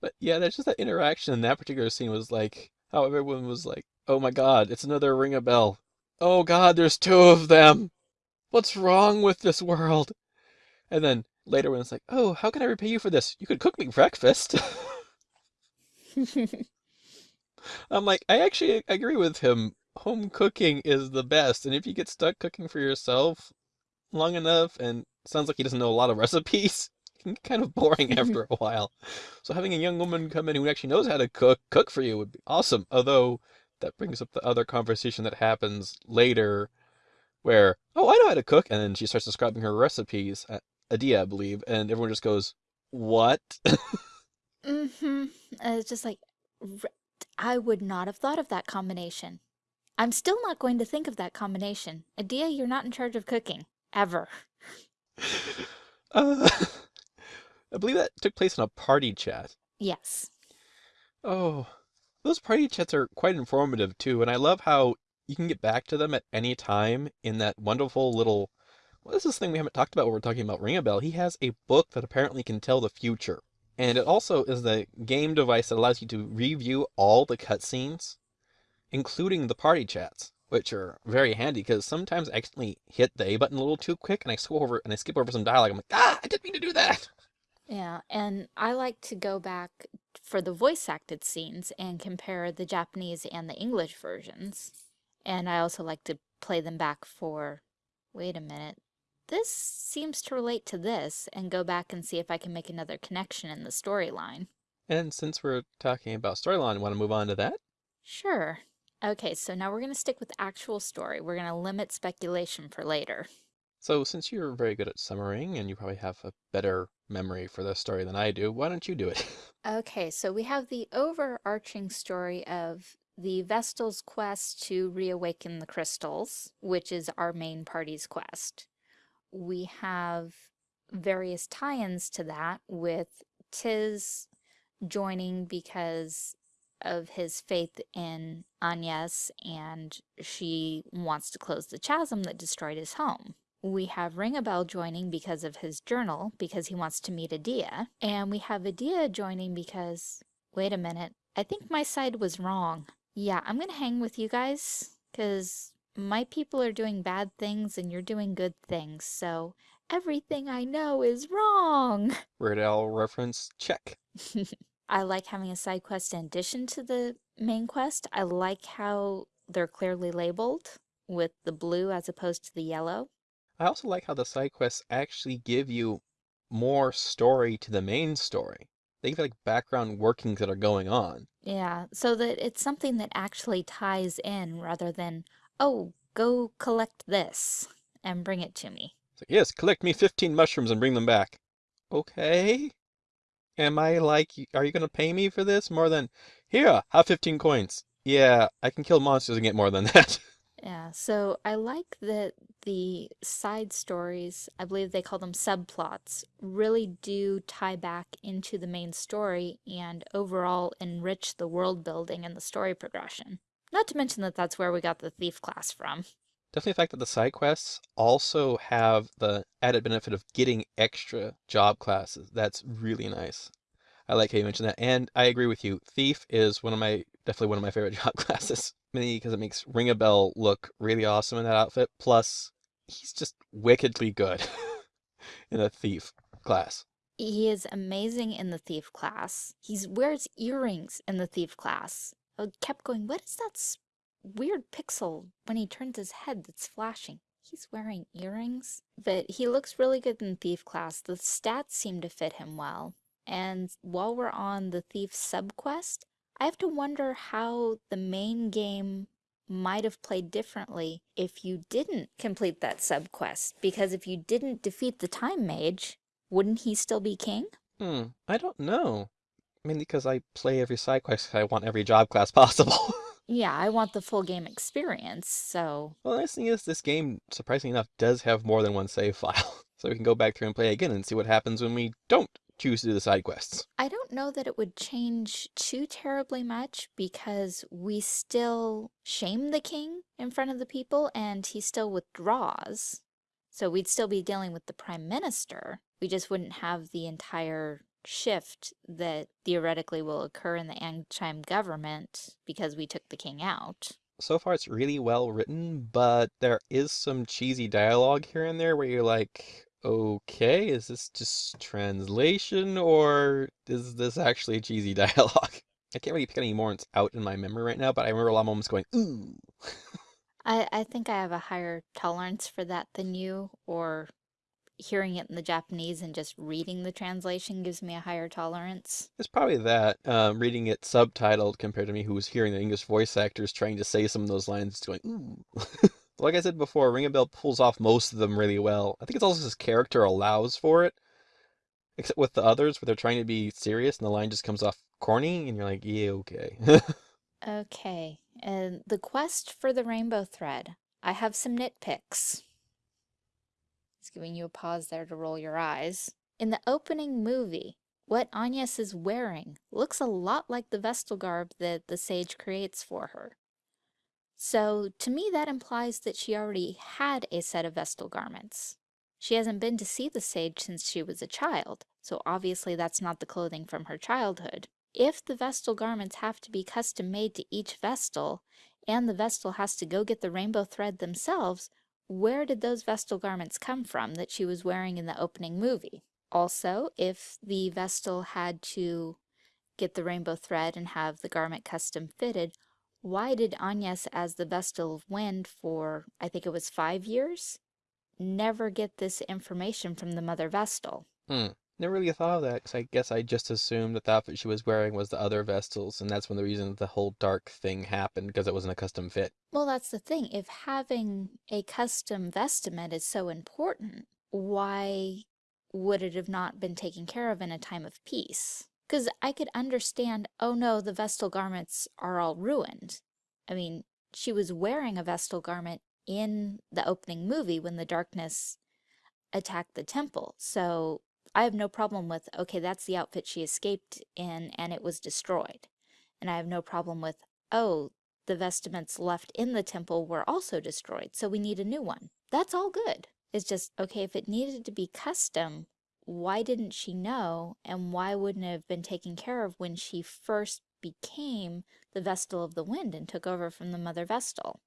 but yeah, there's just that interaction in that particular scene was like how everyone was like, "Oh my God, it's another Ringabel. Oh God, there's two of them! What's wrong with this world?" And then later when it's like, "Oh, how can I repay you for this? You could cook me breakfast." I'm like, I actually agree with him. Home cooking is the best, and if you get stuck cooking for yourself long enough and sounds like he doesn't know a lot of recipes. it can get kind of boring after a while. So having a young woman come in who actually knows how to cook, cook for you would be awesome. Although that brings up the other conversation that happens later where, oh, I know how to cook. And then she starts describing her recipes, at Edea, I believe. And everyone just goes, what? mm-hmm. It's just like, I would not have thought of that combination. I'm still not going to think of that combination. Edea, you're not in charge of cooking. Ever. Uh, I believe that took place in a party chat. Yes. Oh, those party chats are quite informative too, and I love how you can get back to them at any time in that wonderful little. What is this thing we haven't talked about when we're talking about Ringabel? He has a book that apparently can tell the future. And it also is the game device that allows you to review all the cutscenes, including the party chats which are very handy because sometimes I accidentally hit the A button a little too quick and I scroll over and I skip over some dialogue. I'm like, ah, I didn't mean to do that. Yeah, and I like to go back for the voice acted scenes and compare the Japanese and the English versions. And I also like to play them back for, wait a minute, this seems to relate to this, and go back and see if I can make another connection in the storyline. And since we're talking about storyline, want to move on to that? Sure. Okay, so now we're going to stick with actual story. We're going to limit speculation for later. So since you're very good at summarizing and you probably have a better memory for the story than I do, why don't you do it? Okay, so we have the overarching story of the Vestal's quest to reawaken the crystals, which is our main party's quest. We have various tie-ins to that with Tiz joining because of his faith in Agnes and she wants to close the chasm that destroyed his home. We have Ringabel joining because of his journal, because he wants to meet Edea. And we have Edea joining because, wait a minute, I think my side was wrong. Yeah, I'm gonna hang with you guys, because my people are doing bad things and you're doing good things, so everything I know is wrong. Weird Al reference, check. I like having a side quest in addition to the main quest. I like how they're clearly labeled with the blue as opposed to the yellow. I also like how the side quests actually give you more story to the main story. They give like background workings that are going on. Yeah, so that it's something that actually ties in rather than, oh, go collect this and bring it to me. Like, yes, collect me 15 mushrooms and bring them back. Okay. Am I like, are you going to pay me for this more than, here, have 15 coins. Yeah, I can kill monsters and get more than that. Yeah, so I like that the side stories, I believe they call them subplots, really do tie back into the main story and overall enrich the world building and the story progression. Not to mention that that's where we got the thief class from. Definitely the fact that the side quests also have the added benefit of getting extra job classes. That's really nice. I like how you mentioned that. And I agree with you. Thief is one of my, definitely one of my favorite job classes. Mainly because it makes Ring a Ringabel look really awesome in that outfit. Plus, he's just wickedly good in a thief class. He is amazing in the thief class. He wears earrings in the thief class. I kept going, what is that weird pixel when he turns his head that's flashing? He's wearing earrings. But he looks really good in thief class. The stats seem to fit him well. And while we're on the thief subquest, I have to wonder how the main game might have played differently if you didn't complete that subquest. Because if you didn't defeat the Time Mage, wouldn't he still be king? Hmm, I don't know. Mainly because I play every side quest I want every job class possible. yeah, I want the full game experience, so... Well, the nice thing is this game, surprisingly enough, does have more than one save file. so we can go back through and play again and see what happens when we don't choose to do the side quests. I don't know that it would change too terribly much because we still shame the king in front of the people and he still withdraws. So we'd still be dealing with the prime minister. We just wouldn't have the entire shift that theoretically will occur in the Ancheim government because we took the king out. So far it's really well written, but there is some cheesy dialogue here and there where you're like, okay, is this just translation or is this actually cheesy dialogue? I can't really pick any moments out in my memory right now, but I remember a lot of moments going, ooh. I, I think I have a higher tolerance for that than you, or hearing it in the Japanese and just reading the translation gives me a higher tolerance. It's probably that, um, reading it subtitled compared to me who was hearing the English voice actors trying to say some of those lines it's going, ooh. like I said before, Ringabel pulls off most of them really well. I think it's also his character allows for it. Except with the others, where they're trying to be serious and the line just comes off corny, and you're like, yeah, okay. okay, and the quest for the rainbow thread. I have some nitpicks. Giving you a pause there to roll your eyes. In the opening movie, what Agnes is wearing looks a lot like the Vestal garb that the sage creates for her. So to me that implies that she already had a set of Vestal garments. She hasn't been to see the sage since she was a child, so obviously that's not the clothing from her childhood. If the Vestal garments have to be custom made to each Vestal, and the Vestal has to go get the rainbow thread themselves, where did those Vestal garments come from that she was wearing in the opening movie? Also, if the Vestal had to get the rainbow thread and have the garment custom fitted, why did Agnes, as the Vestal of Wind for, I think it was five years, never get this information from the Mother Vestal? Hmm. Never really thought of that, because I guess I just assumed that the outfit she was wearing was the other Vestals, and that's one of the reasons the whole dark thing happened, because it wasn't a custom fit. Well, that's the thing. If having a custom vestment is so important, why would it have not been taken care of in a time of peace? Because I could understand, oh no, the Vestal garments are all ruined. I mean, she was wearing a Vestal garment in the opening movie when the darkness attacked the temple. So I have no problem with, okay, that's the outfit she escaped in and it was destroyed. And I have no problem with, oh, the vestments left in the temple were also destroyed, so we need a new one. That's all good. It's just, okay, if it needed to be custom, why didn't she know and why wouldn't it have been taken care of when she first became the Vestal of the Wind and took over from the Mother Vestal?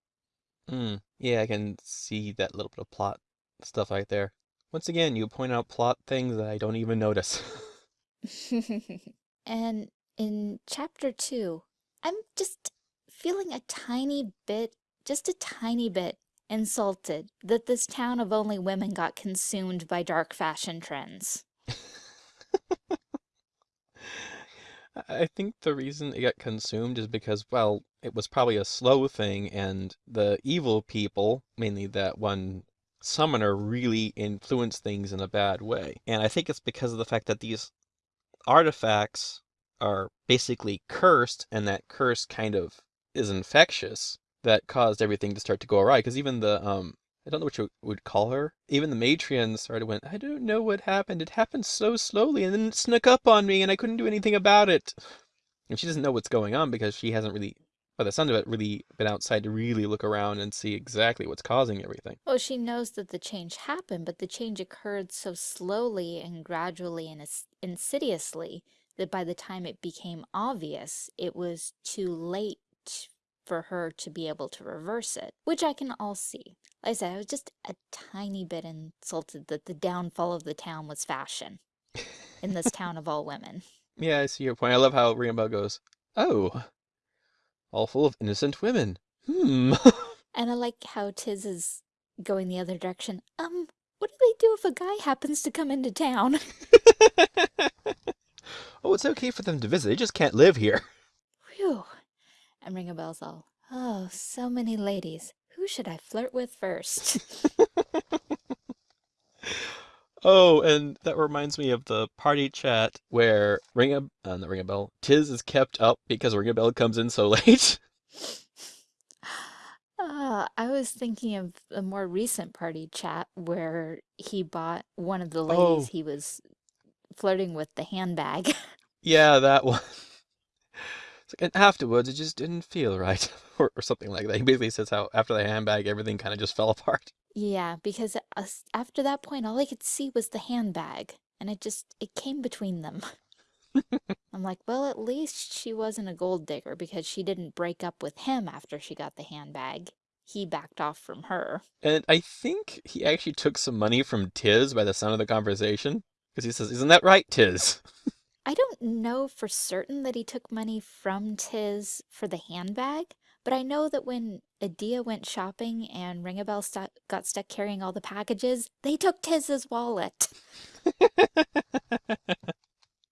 Hmm. Yeah, I can see that little bit of plot stuff right there. Once again, you point out plot things that I don't even notice. and in chapter two, I'm just feeling a tiny bit, just a tiny bit, insulted that this town of only women got consumed by dark fashion trends. I think the reason it got consumed is because, well, it was probably a slow thing, and the evil people, mainly that one summoner, really influenced things in a bad way. And I think it's because of the fact that these artifacts are basically cursed, and that curse kind of is infectious that caused everything to start to go awry. Because even the um, I don't know what you would call her. Even the matrion started went, I don't know what happened. It happened so slowly, and then it snuck up on me, and I couldn't do anything about it. And she doesn't know what's going on because she hasn't really, by the sound of it, really been outside to really look around and see exactly what's causing everything. Well, she knows that the change happened, but the change occurred so slowly and gradually and insidiously that by the time it became obvious, it was too late for her to be able to reverse it, which I can all see. Like I said, I was just a tiny bit insulted that the downfall of the town was fashion in this town of all women. Yeah, I see your point. I love how Ringabel goes, oh, all full of innocent women. Hmm. and I like how Tiz is going the other direction. Um, what do they do if a guy happens to come into town? oh, it's okay for them to visit. They just can't live here. Whew. And Ringabel's all, oh, so many ladies. Who should I flirt with first? oh, and that reminds me of the party chat where Ring a uh, not Ringabel, Tiz is kept up because Ringabel comes in so late. Uh, I was thinking of a more recent party chat where he bought one of the ladies oh. he was flirting with the handbag. yeah, that one and afterwards, it just didn't feel right, or, or something like that. He basically says how after the handbag, everything kind of just fell apart. Yeah, because uh, after that point, all I could see was the handbag, and it just, it came between them. I'm like, well, at least she wasn't a gold digger because she didn't break up with him after she got the handbag. He backed off from her. And I think he actually took some money from Tiz by the sound of the conversation. Because he says, isn't that right, Tiz? I don't know for certain that he took money from Tiz for the handbag, but I know that when Edea went shopping and Ringabel st got stuck carrying all the packages, they took Tiz's wallet.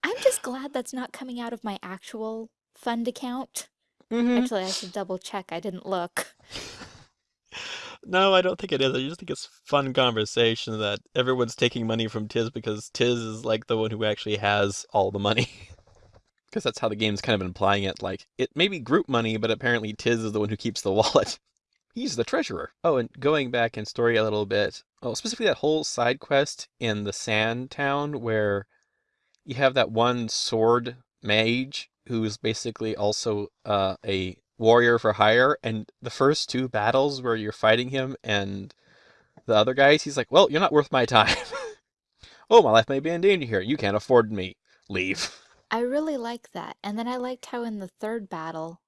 I'm just glad that's not coming out of my actual fund account. Mm -hmm. Actually, I should double check. I didn't look. No, I don't think it is. I just think it's fun conversation that everyone's taking money from Tiz because Tiz is like the one who actually has all the money. Because that's how the game's kind of implying it. Like, it may be group money, but apparently Tiz is the one who keeps the wallet. He's the treasurer. Oh, and going back in story a little bit, oh, specifically that whole side quest in the Sand Town where you have that one sword mage who's basically also uh, a warrior for hire, and the first two battles where you're fighting him and the other guys, he's like, well, you're not worth my time. oh, my life may be in danger here. You can't afford me. Leave. I really like that. And then I liked how in the third battle,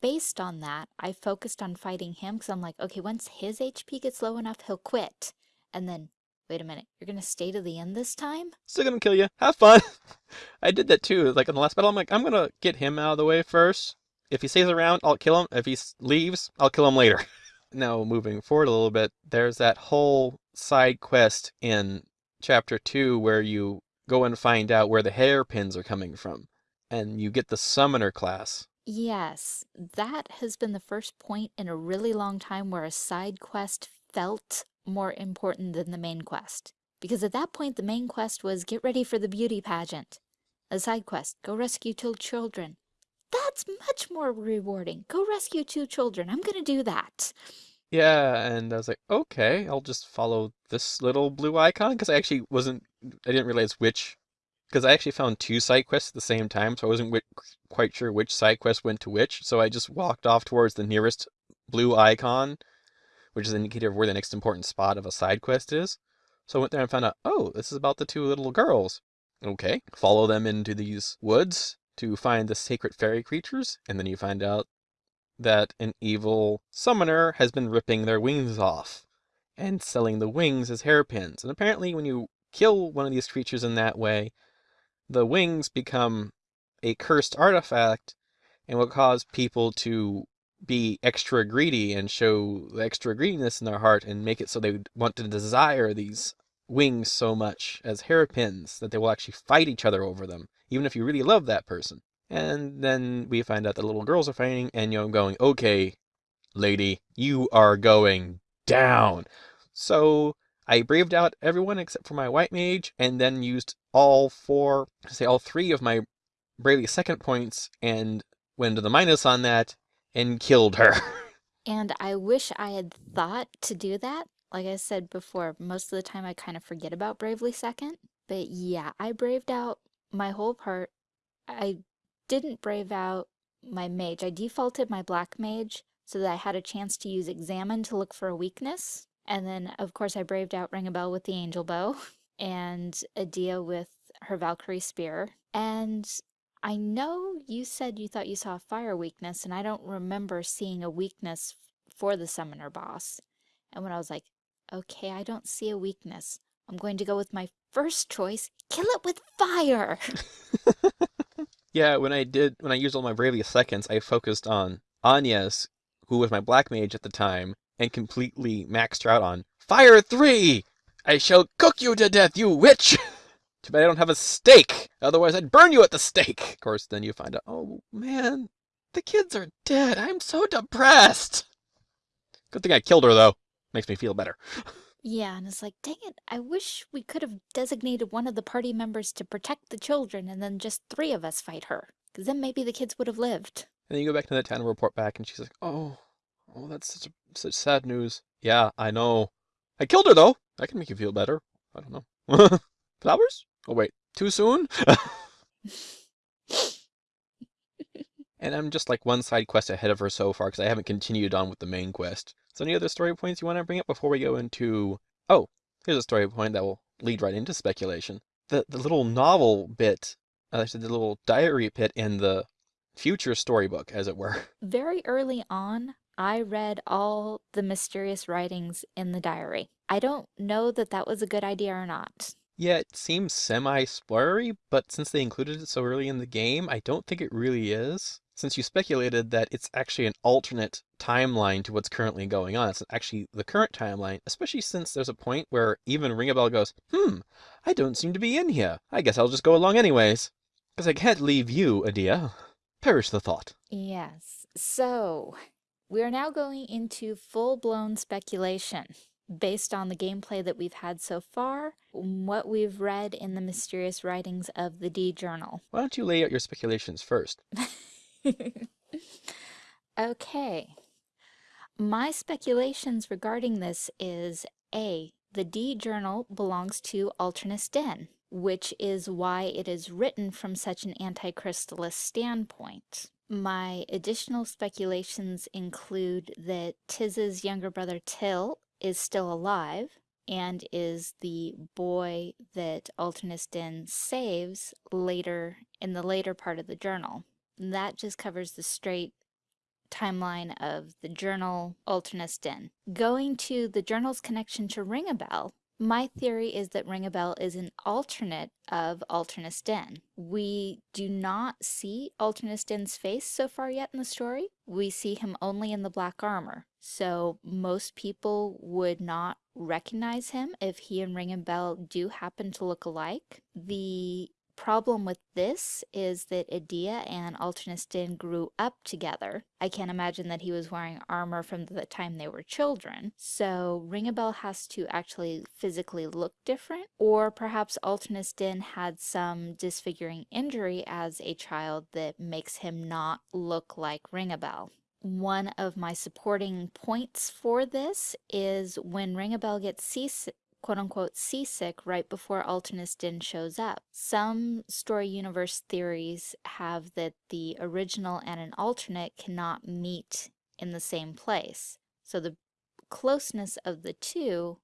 based on that, I focused on fighting him because I'm like, okay, once his HP gets low enough, he'll quit. And then wait a minute, you're gonna stay to the end this time? Still gonna kill you. Have fun. I did that too. Like in the last battle, I'm like, I'm gonna get him out of the way first. If he stays around, I'll kill him. If he leaves, I'll kill him later. now, moving forward a little bit, there's that whole side quest in chapter two where you go and find out where the hairpins are coming from, and you get the summoner class. Yes, that has been the first point in a really long time where a side quest felt more important than the main quest. Because at that point, the main quest was get ready for the beauty pageant. A side quest, go rescue two children. That's much more rewarding. Go rescue two children. I'm gonna do that. Yeah, and I was like, okay, I'll just follow this little blue icon because I actually wasn't, I didn't realize which, because I actually found two side quests at the same time, so I wasn't quite sure which side quest went to which. So I just walked off towards the nearest blue icon, which is an indicator of where the next important spot of a side quest is. So I went there and found out, oh, this is about the two little girls. Okay, follow them into these woods to find the sacred fairy creatures, and then you find out that an evil summoner has been ripping their wings off and selling the wings as hairpins. And apparently when you kill one of these creatures in that way, the wings become a cursed artifact and will cause people to be extra greedy and show extra greediness in their heart and make it so they would want to desire these wings so much as hairpins that they will actually fight each other over them, even if you really love that person. And then we find out that little girls are fighting, and you know, going, okay, lady, you are going down. So I braved out everyone except for my white mage, and then used all four, say all three of my bravely second points, and went to the minus on that, and killed her. And I wish I had thought to do that. Like I said before, most of the time I kind of forget about Bravely Second. But yeah, I braved out my whole part. I didn't brave out my mage. I defaulted my black mage so that I had a chance to use examine to look for a weakness. And then, of course, I braved out Ringabel with the angel bow and Edea with her Valkyrie spear. And I know you said you thought you saw a fire weakness, and I don't remember seeing a weakness for the summoner boss. And when I was like, okay, I don't see a weakness, I'm going to go with my first choice, kill it with fire. Yeah, when I did, when I used all my Bravely seconds, I focused on Anya's, who was my black mage at the time, and completely maxed her out on Fire 3! I shall cook you to death, you witch! Too bad I don't have a stake, otherwise I'd burn you at the stake! Of course, then you find out, oh man, the kids are dead, I'm so depressed! Good thing I killed her, though. Makes me feel better. Yeah, and it's like, dang it, I wish we could have designated one of the party members to protect the children and then just three of us fight her. Because then maybe the kids would have lived. And then you go back to the town and report back, and she's like, oh, oh, that's such, a, such sad news. Yeah, I know. I killed her, though. That can make you feel better. I don't know. Flowers? Oh, wait. Too soon? and I'm just like one side quest ahead of her so far because I haven't continued on with the main quest. So any other story points you want to bring up before we go into... Oh, here's a story point that will lead right into speculation. The, the little novel bit, uh, the little diary bit in the future storybook, as it were. Very early on, I read all the mysterious writings in the diary. I don't know that that was a good idea or not. Yeah, it seems semi-spoilery, but since they included it so early in the game, I don't think it really is since you speculated that it's actually an alternate timeline to what's currently going on. It's actually the current timeline, especially since there's a point where even Ringabel goes, hmm, I don't seem to be in here. I guess I'll just go along anyways. Because I can't leave you, Edea. Perish the thought. Yes. So, we are now going into full-blown speculation based on the gameplay that we've had so far, what we've read in the mysterious writings of the D Journal. Why don't you lay out your speculations first? okay. My speculations regarding this is A. The D journal belongs to Alternis Dim, which is why it is written from such an anti-crystalist standpoint. My additional speculations include that Tiz's younger brother Till is still alive and is the boy that Alternis Dim saves later in the later part of the journal. That just covers the straight timeline of the journal Alternis Dim. Going to the journal's connection to Ringabel, My theory is that Ringabel is an alternate of Alternis Dim. We do not see Alternis Dim's face so far yet in the story. We see him only in the black armor. So most people would not recognize him if he and Ringabel do happen to look alike. The problem with this is that Edea and Alternis Dim grew up together. I can't imagine that he was wearing armor from the time they were children. So Ringabel has to actually physically look different, or perhaps Alternis Dim had some disfiguring injury as a child that makes him not look like Ringabel. One of my supporting points for this is when Ringabel gets seasick quote-unquote seasick right before Alternis Dim shows up. Some story universe theories have that the original and an alternate cannot meet in the same place. So the closeness of the two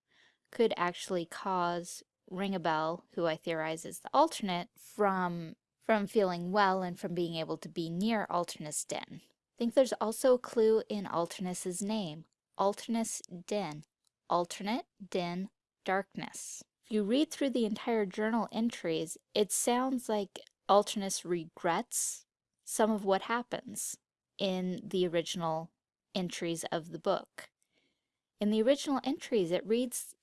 could actually cause Ringabel, who I theorize is the alternate, from, from feeling well and from being able to be near Alternis Dim. I think there's also a clue in Alternis's name, Alternis Dim. Alternate, Den, darkness. If you read through the entire journal entries, it sounds like Alternis regrets some of what happens in the original entries of the book. In the original entries, it reads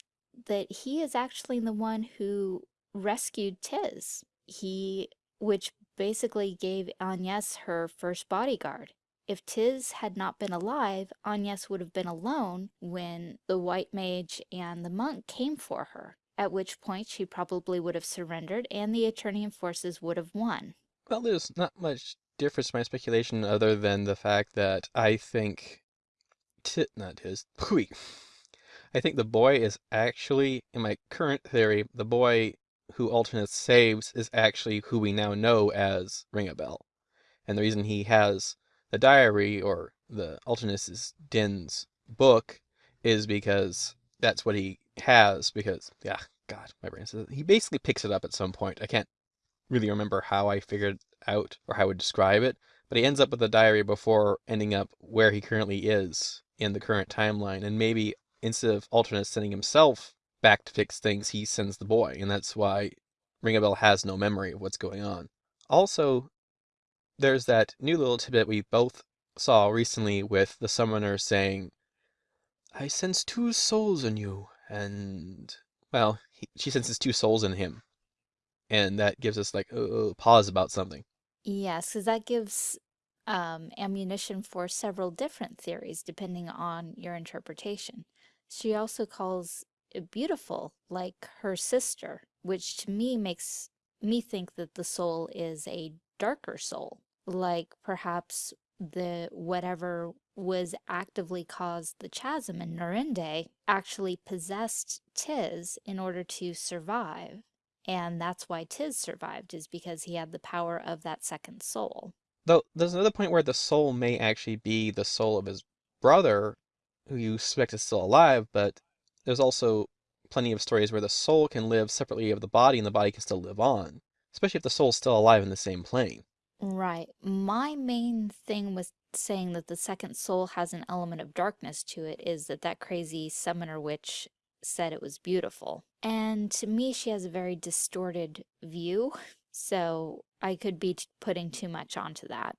that he is actually the one who rescued Tiz. He, which basically gave Agnes her first bodyguard. If Tiz had not been alive, Agnes would have been alone when the white mage and the monk came for her, at which point she probably would have surrendered and the Eternian forces would have won. Well, there's not much difference in my speculation other than the fact that I think Tit not his Pooey. I think the boy is actually, in my current theory, the boy who Alternis saves is actually who we now know as Ringabel. And the reason he has the diary or the Alternis Dim's book is because that's what he has because yeah god my brain says he basically picks it up at some point. I can't really remember how i figured out or how i would describe it but he ends up with the diary before ending up where he currently is in the current timeline. And maybe instead of Alternis sending himself back to fix things he sends the boy. And that's why ringabel has no memory of what's going on. Also there's that new little tidbit we both saw recently with the summoner saying, I sense two souls in you, and, well, he, she senses two souls in him. And that gives us, like, a, a pause about something. Yes, because that gives um, ammunition for several different theories, depending on your interpretation. She also calls it beautiful, like her sister, which to me makes me think that the soul is a darker soul like perhaps the whatever was actively caused the chasm in Norende actually possessed Tiz in order to survive. And that's why Tiz survived, is because he had the power of that second soul. Though there's another point where the soul may actually be the soul of his brother, who you suspect is still alive, but there's also plenty of stories where the soul can live separately of the body and the body can still live on, especially if the soul's still alive in the same plane. Right. My main thing with saying that the second soul has an element of darkness to it is that that crazy summoner witch said it was beautiful. And to me, she has a very distorted view, so I could be putting too much onto that.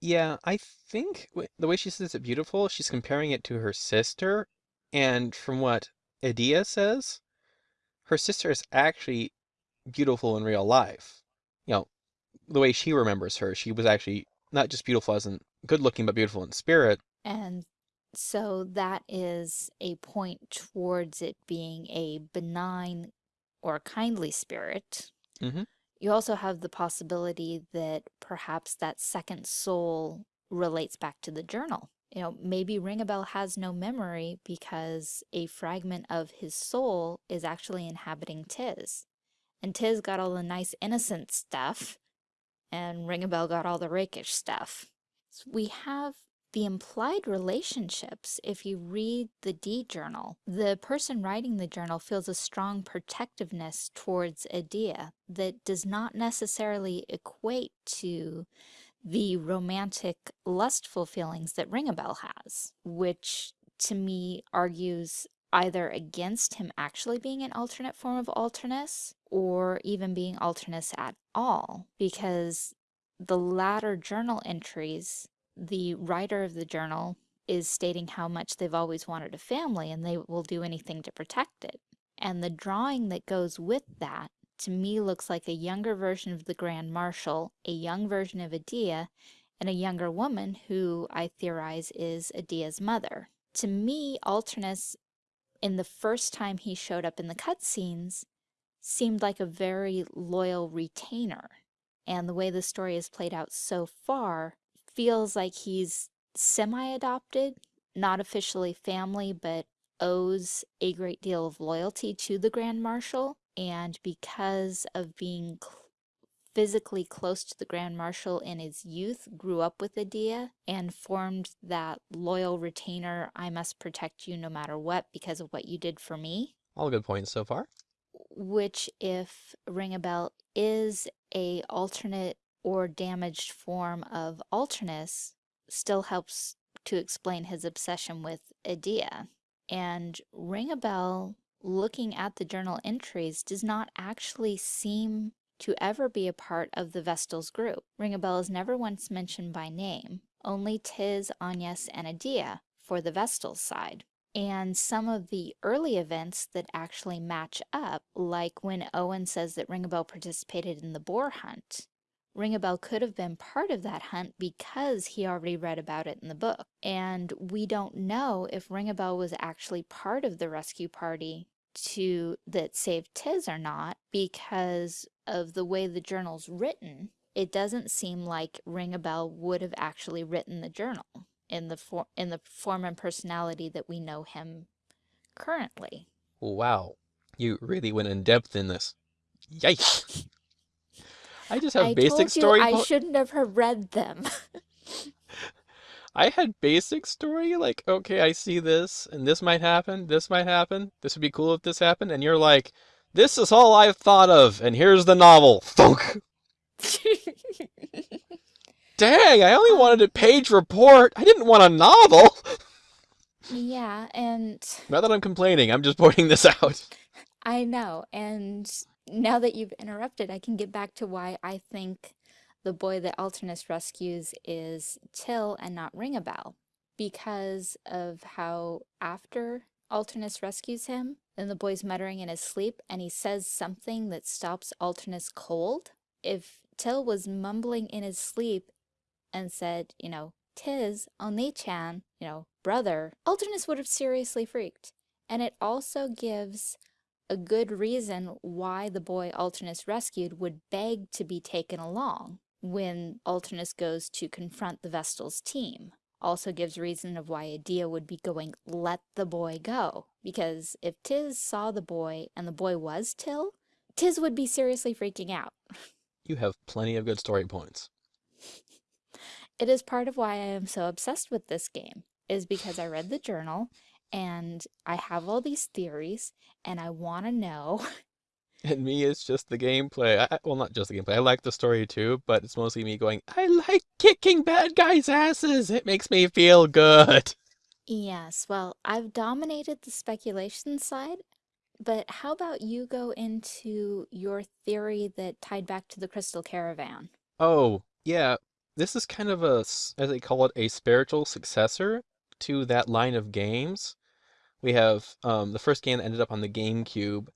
Yeah, I think the way she says it beautiful, she's comparing it to her sister, and from what Edea says, her sister is actually beautiful in real life. You know, the way she remembers her, she was actually not just beautiful as in good looking, but beautiful in spirit. And so that is a point towards it being a benign or kindly spirit. Mm -hmm. You also have the possibility that perhaps that second soul relates back to the journal. You know, maybe Ringabel has no memory because a fragment of his soul is actually inhabiting Tiz. And Tiz got all the nice innocent stuff, and Ringabel got all the rakish stuff. So we have the implied relationships, if you read the D journal, the person writing the journal feels a strong protectiveness towards Edea that does not necessarily equate to the romantic, lustful feelings that Ringabel has, which to me argues either against him actually being an alternate form of Alternis or even being Alternis at all because the latter journal entries, the writer of the journal is stating how much they've always wanted a family and they will do anything to protect it. And the drawing that goes with that to me looks like a younger version of the Grand Marshal, a young version of Edea, and a younger woman who I theorize is Edea's mother. To me, Alternis, in the first time he showed up in the cutscenes, seemed like a very loyal retainer. And the way the story has played out so far feels like he's semi-adopted, not officially family, but owes a great deal of loyalty to the Grand Marshal. And because of being physically close to the Grand Marshal in his youth, grew up with Edea, and formed that loyal retainer, I must protect you no matter what because of what you did for me. All good points so far. Which, if Ringabel is a alternate or damaged form of Alternis, still helps to explain his obsession with Edea. And Ringabel, looking at the journal entries, does not actually seem to ever be a part of the Vestals group. Ringabel is never once mentioned by name, only Tiz, Agnes, and Edea for the Vestals side. And some of the early events that actually match up, like when Owen says that Ringabel participated in the boar hunt, Ringabel could have been part of that hunt because he already read about it in the book. And we don't know if Ringabel was actually part of the rescue party to that saved Tiz or not because of the way the journal's written. It doesn't seem like Ringabel would have actually written the journal in the for in the form and personality that we know him currently. Wow. You really went in depth in this. Yikes. I just have I basic told you story. I shouldn't have read them. I had basic story, like, okay, I see this, and this might happen, this might happen, this would be cool if this happened, and you're like, this is all I've thought of, and here's the novel. Thunk. Dang, I only wanted a page report. I didn't want a novel. yeah, and Not that I'm complaining, I'm just pointing this out. I know. And now that you've interrupted, I can get back to why I think the boy that Alternis rescues is Till and not Ringabel. Because of how after Alternis rescues him, then the boy's muttering in his sleep and he says something that stops Alternis cold. If Till was mumbling in his sleep and said, you know, Tiz, Oni-chan, you know, brother, Alternis would have seriously freaked. And it also gives a good reason why the boy Alternis rescued would beg to be taken along when Alternis goes to confront the Vestal's team. Also gives reason of why Edea would be going, let the boy go. Because if Tiz saw the boy and the boy was Till, Tiz would be seriously freaking out. You have plenty of good story points. It is part of why I am so obsessed with this game, is because I read the journal and I have all these theories and I want to know And me, it's just the gameplay. I, I- well, not just the gameplay. I like the story too, but it's mostly me going, I like kicking bad guys' asses. It makes me feel good. Yes, well, I've dominated the speculation side, but how about you go into your theory that tied back to the Crystal Caravan? Oh, yeah. This is kind of a, as they call it, a spiritual successor to that line of games. We have um, the first game that ended up on the GameCube.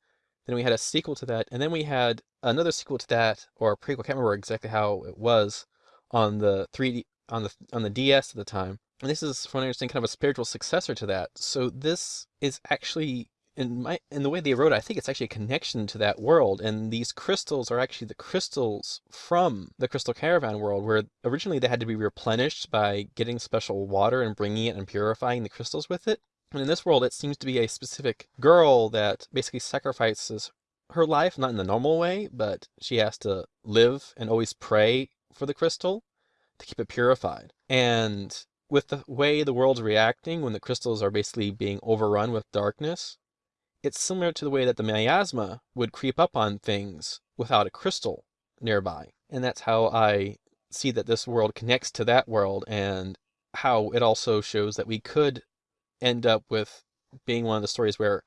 Then we had a sequel to that, and then we had another sequel to that, or a prequel. I can't remember exactly how it was on the 3D on the on the DS at the time. And this is, from what I understand, kind of a spiritual successor to that. So this is actually in my in the way they wrote it, I think it's actually a connection to that world. And these crystals are actually the crystals from the Crystal Caravan world, where originally they had to be replenished by getting special water and bringing it and purifying the crystals with it. And in this world, it seems to be a specific girl that basically sacrifices her life, not in the normal way, but she has to live and always pray for the crystal to keep it purified. And with the way the world's reacting when the crystals are basically being overrun with darkness, it's similar to the way that the miasma would creep up on things without a crystal nearby. And that's how I see that this world connects to that world and how it also shows that we could end up with being one of the stories where,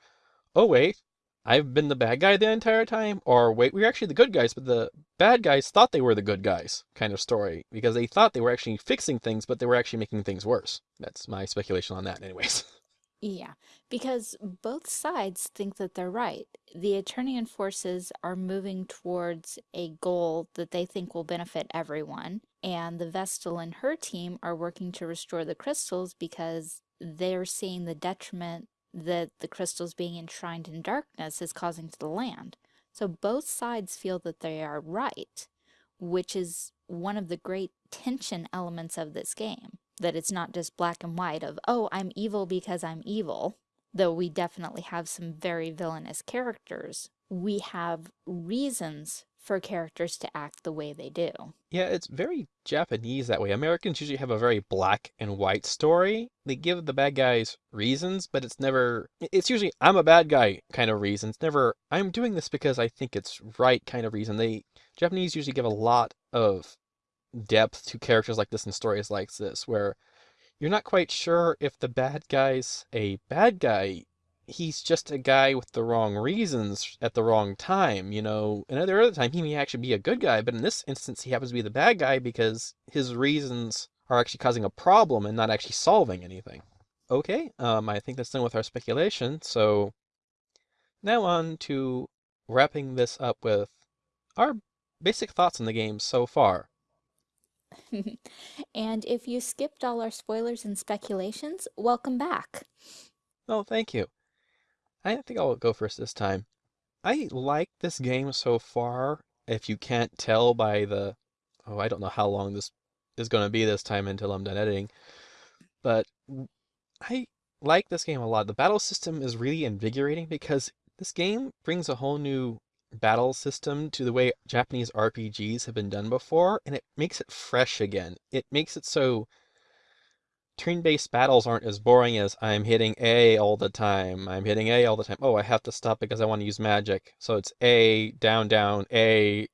oh wait, I've been the bad guy the entire time, or wait, we're actually the good guys, but the bad guys thought they were the good guys kind of story because they thought they were actually fixing things, but they were actually making things worse. That's my speculation on that, anyways. Yeah, because both sides think that they're right. The Eternian forces are moving towards a goal that they think will benefit everyone, and the Vestal and her team are working to restore the crystals because they're seeing the detriment that the crystals being enshrined in darkness is causing to the land. So both sides feel that they are right, which is one of the great tension elements of this game that it's not just black and white of, oh, I'm evil because I'm evil, though we definitely have some very villainous characters. We have reasons for characters to act the way they do. Yeah, it's very Japanese that way. Americans usually have a very black and white story. They give the bad guys reasons, but it's never, it's usually, I'm a bad guy kind of reason. It's never, I'm doing this because I think it's right kind of reason. They, Japanese usually give a lot of depth to characters like this in stories like this, where you're not quite sure if the bad guy's a bad guy. He's just a guy with the wrong reasons at the wrong time, you know. Another other time, he may actually be a good guy, but in this instance, he happens to be the bad guy because his reasons are actually causing a problem and not actually solving anything. Okay, um, I think that's done with our speculation, so now on to wrapping this up with our basic thoughts on the game so far. and if you skipped all our spoilers and speculations, welcome back. Oh, thank you. I think I'll go first this time. I like this game so far, if you can't tell by the... Oh, I don't know how long this is going to be this time until I'm done editing. But I like this game a lot. The battle system is really invigorating because this game brings a whole new battle system to the way Japanese RPGs have been done before, and it makes it fresh again. It makes it so turn-based battles aren't as boring as I'm hitting A all the time. I'm hitting A all the time. Oh, I have to stop because I want to use magic. So it's A, down, down, A,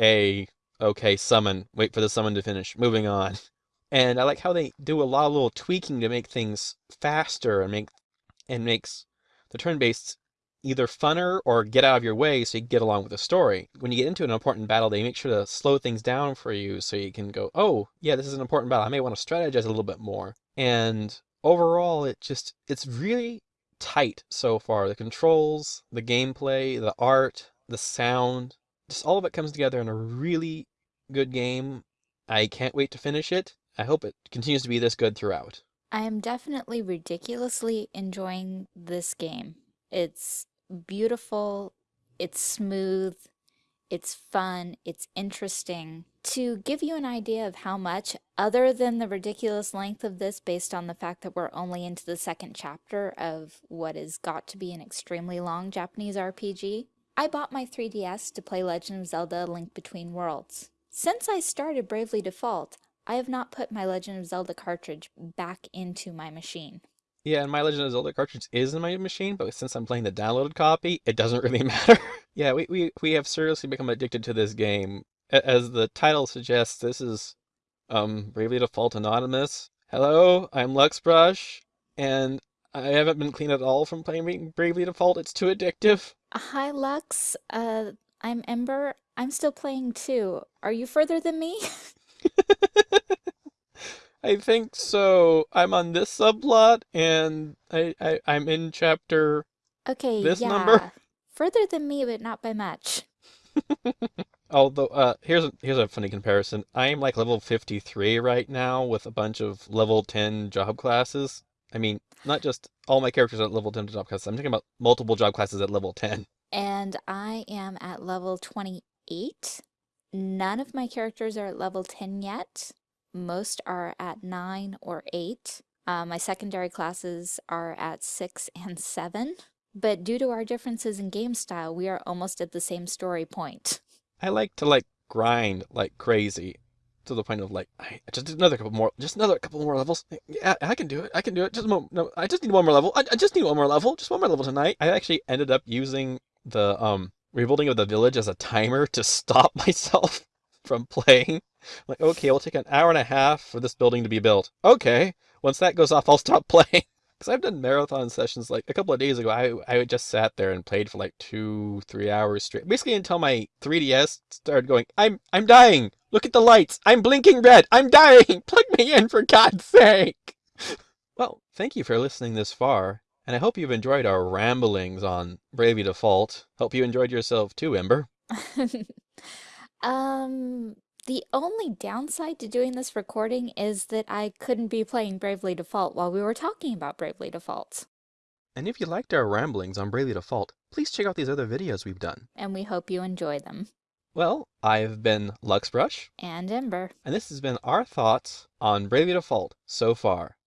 A, okay, summon. Wait for the summon to finish. Moving on. And I like how they do a lot of little tweaking to make things faster and make and makes the turn-based either funner or get out of your way so you get along with the story. When you get into an important battle, they make sure to slow things down for you so you can go, oh, yeah, this is an important battle. I may want to strategize a little bit more. And overall, it just, it's really tight so far. The controls, the gameplay, the art, the sound, just all of it comes together in a really good game. I can't wait to finish it. I hope it continues to be this good throughout. I am definitely ridiculously enjoying this game. It's beautiful, it's smooth, it's fun, it's interesting. To give you an idea of how much, other than the ridiculous length of this based on the fact that we're only into the second chapter of what has got to be an extremely long Japanese RPG, I bought my 3DS to play Legend of Zelda Link Between Worlds. Since I started Bravely Default, I have not put my Legend of Zelda cartridge back into my machine. Yeah, and my Legend of Zelda cartridge is in my machine, but since I'm playing the downloaded copy, it doesn't really matter. yeah, we, we, we have seriously become addicted to this game. As the title suggests, this is um Bravely Default Anonymous. Hello, I'm Luxbrush, and I haven't been clean at all from playing Bravely Default. It's too addictive. Hi, Lux. Uh, I'm Ember. I'm still playing too. Are you further than me? I think so. I'm on this subplot, and I, I I'm in chapter. Okay, this yeah. number. Further than me, but not by much. Although, uh, here's a, here's a funny comparison. I am like level 53 right now with a bunch of level 10 job classes. I mean, not just all my characters at level 10 job classes. I'm talking about multiple job classes at level 10. And I am at level 28. None of my characters are at level 10 yet. Most are at 9 or 8. Uh, my secondary classes are at 6 and 7. But due to our differences in game style, we are almost at the same story point. I like to like grind like crazy to the point of like I just another couple more just another couple more levels. Yeah i can do it. I can do it. Just more no i just need one more level. I, I just need one more level. Just one more level tonight. I actually ended up using the um rebuilding of the village as a timer to stop myself from playing like, okay, it'll take an hour and a half for this building to be built. Okay, once that goes off, I'll stop playing. Because I've done marathon sessions like a couple of days ago. I I just sat there and played for like two, three hours straight, basically until my 3DS started going. I'm I'm dying. Look at the lights. I'm blinking red. I'm dying. Plug me in for God's sake. Well, thank you for listening this far, and I hope you've enjoyed our ramblings on Bravely Default. Hope you enjoyed yourself too, Ember. Um, the only downside to doing this recording is that I couldn't be playing Bravely Default while we were talking about Bravely Default. And if you liked our ramblings on Bravely Default, please check out these other videos we've done. And we hope you enjoy them. Well, I've been Luxbrush. And Ember. And this has been our thoughts on Bravely Default so far.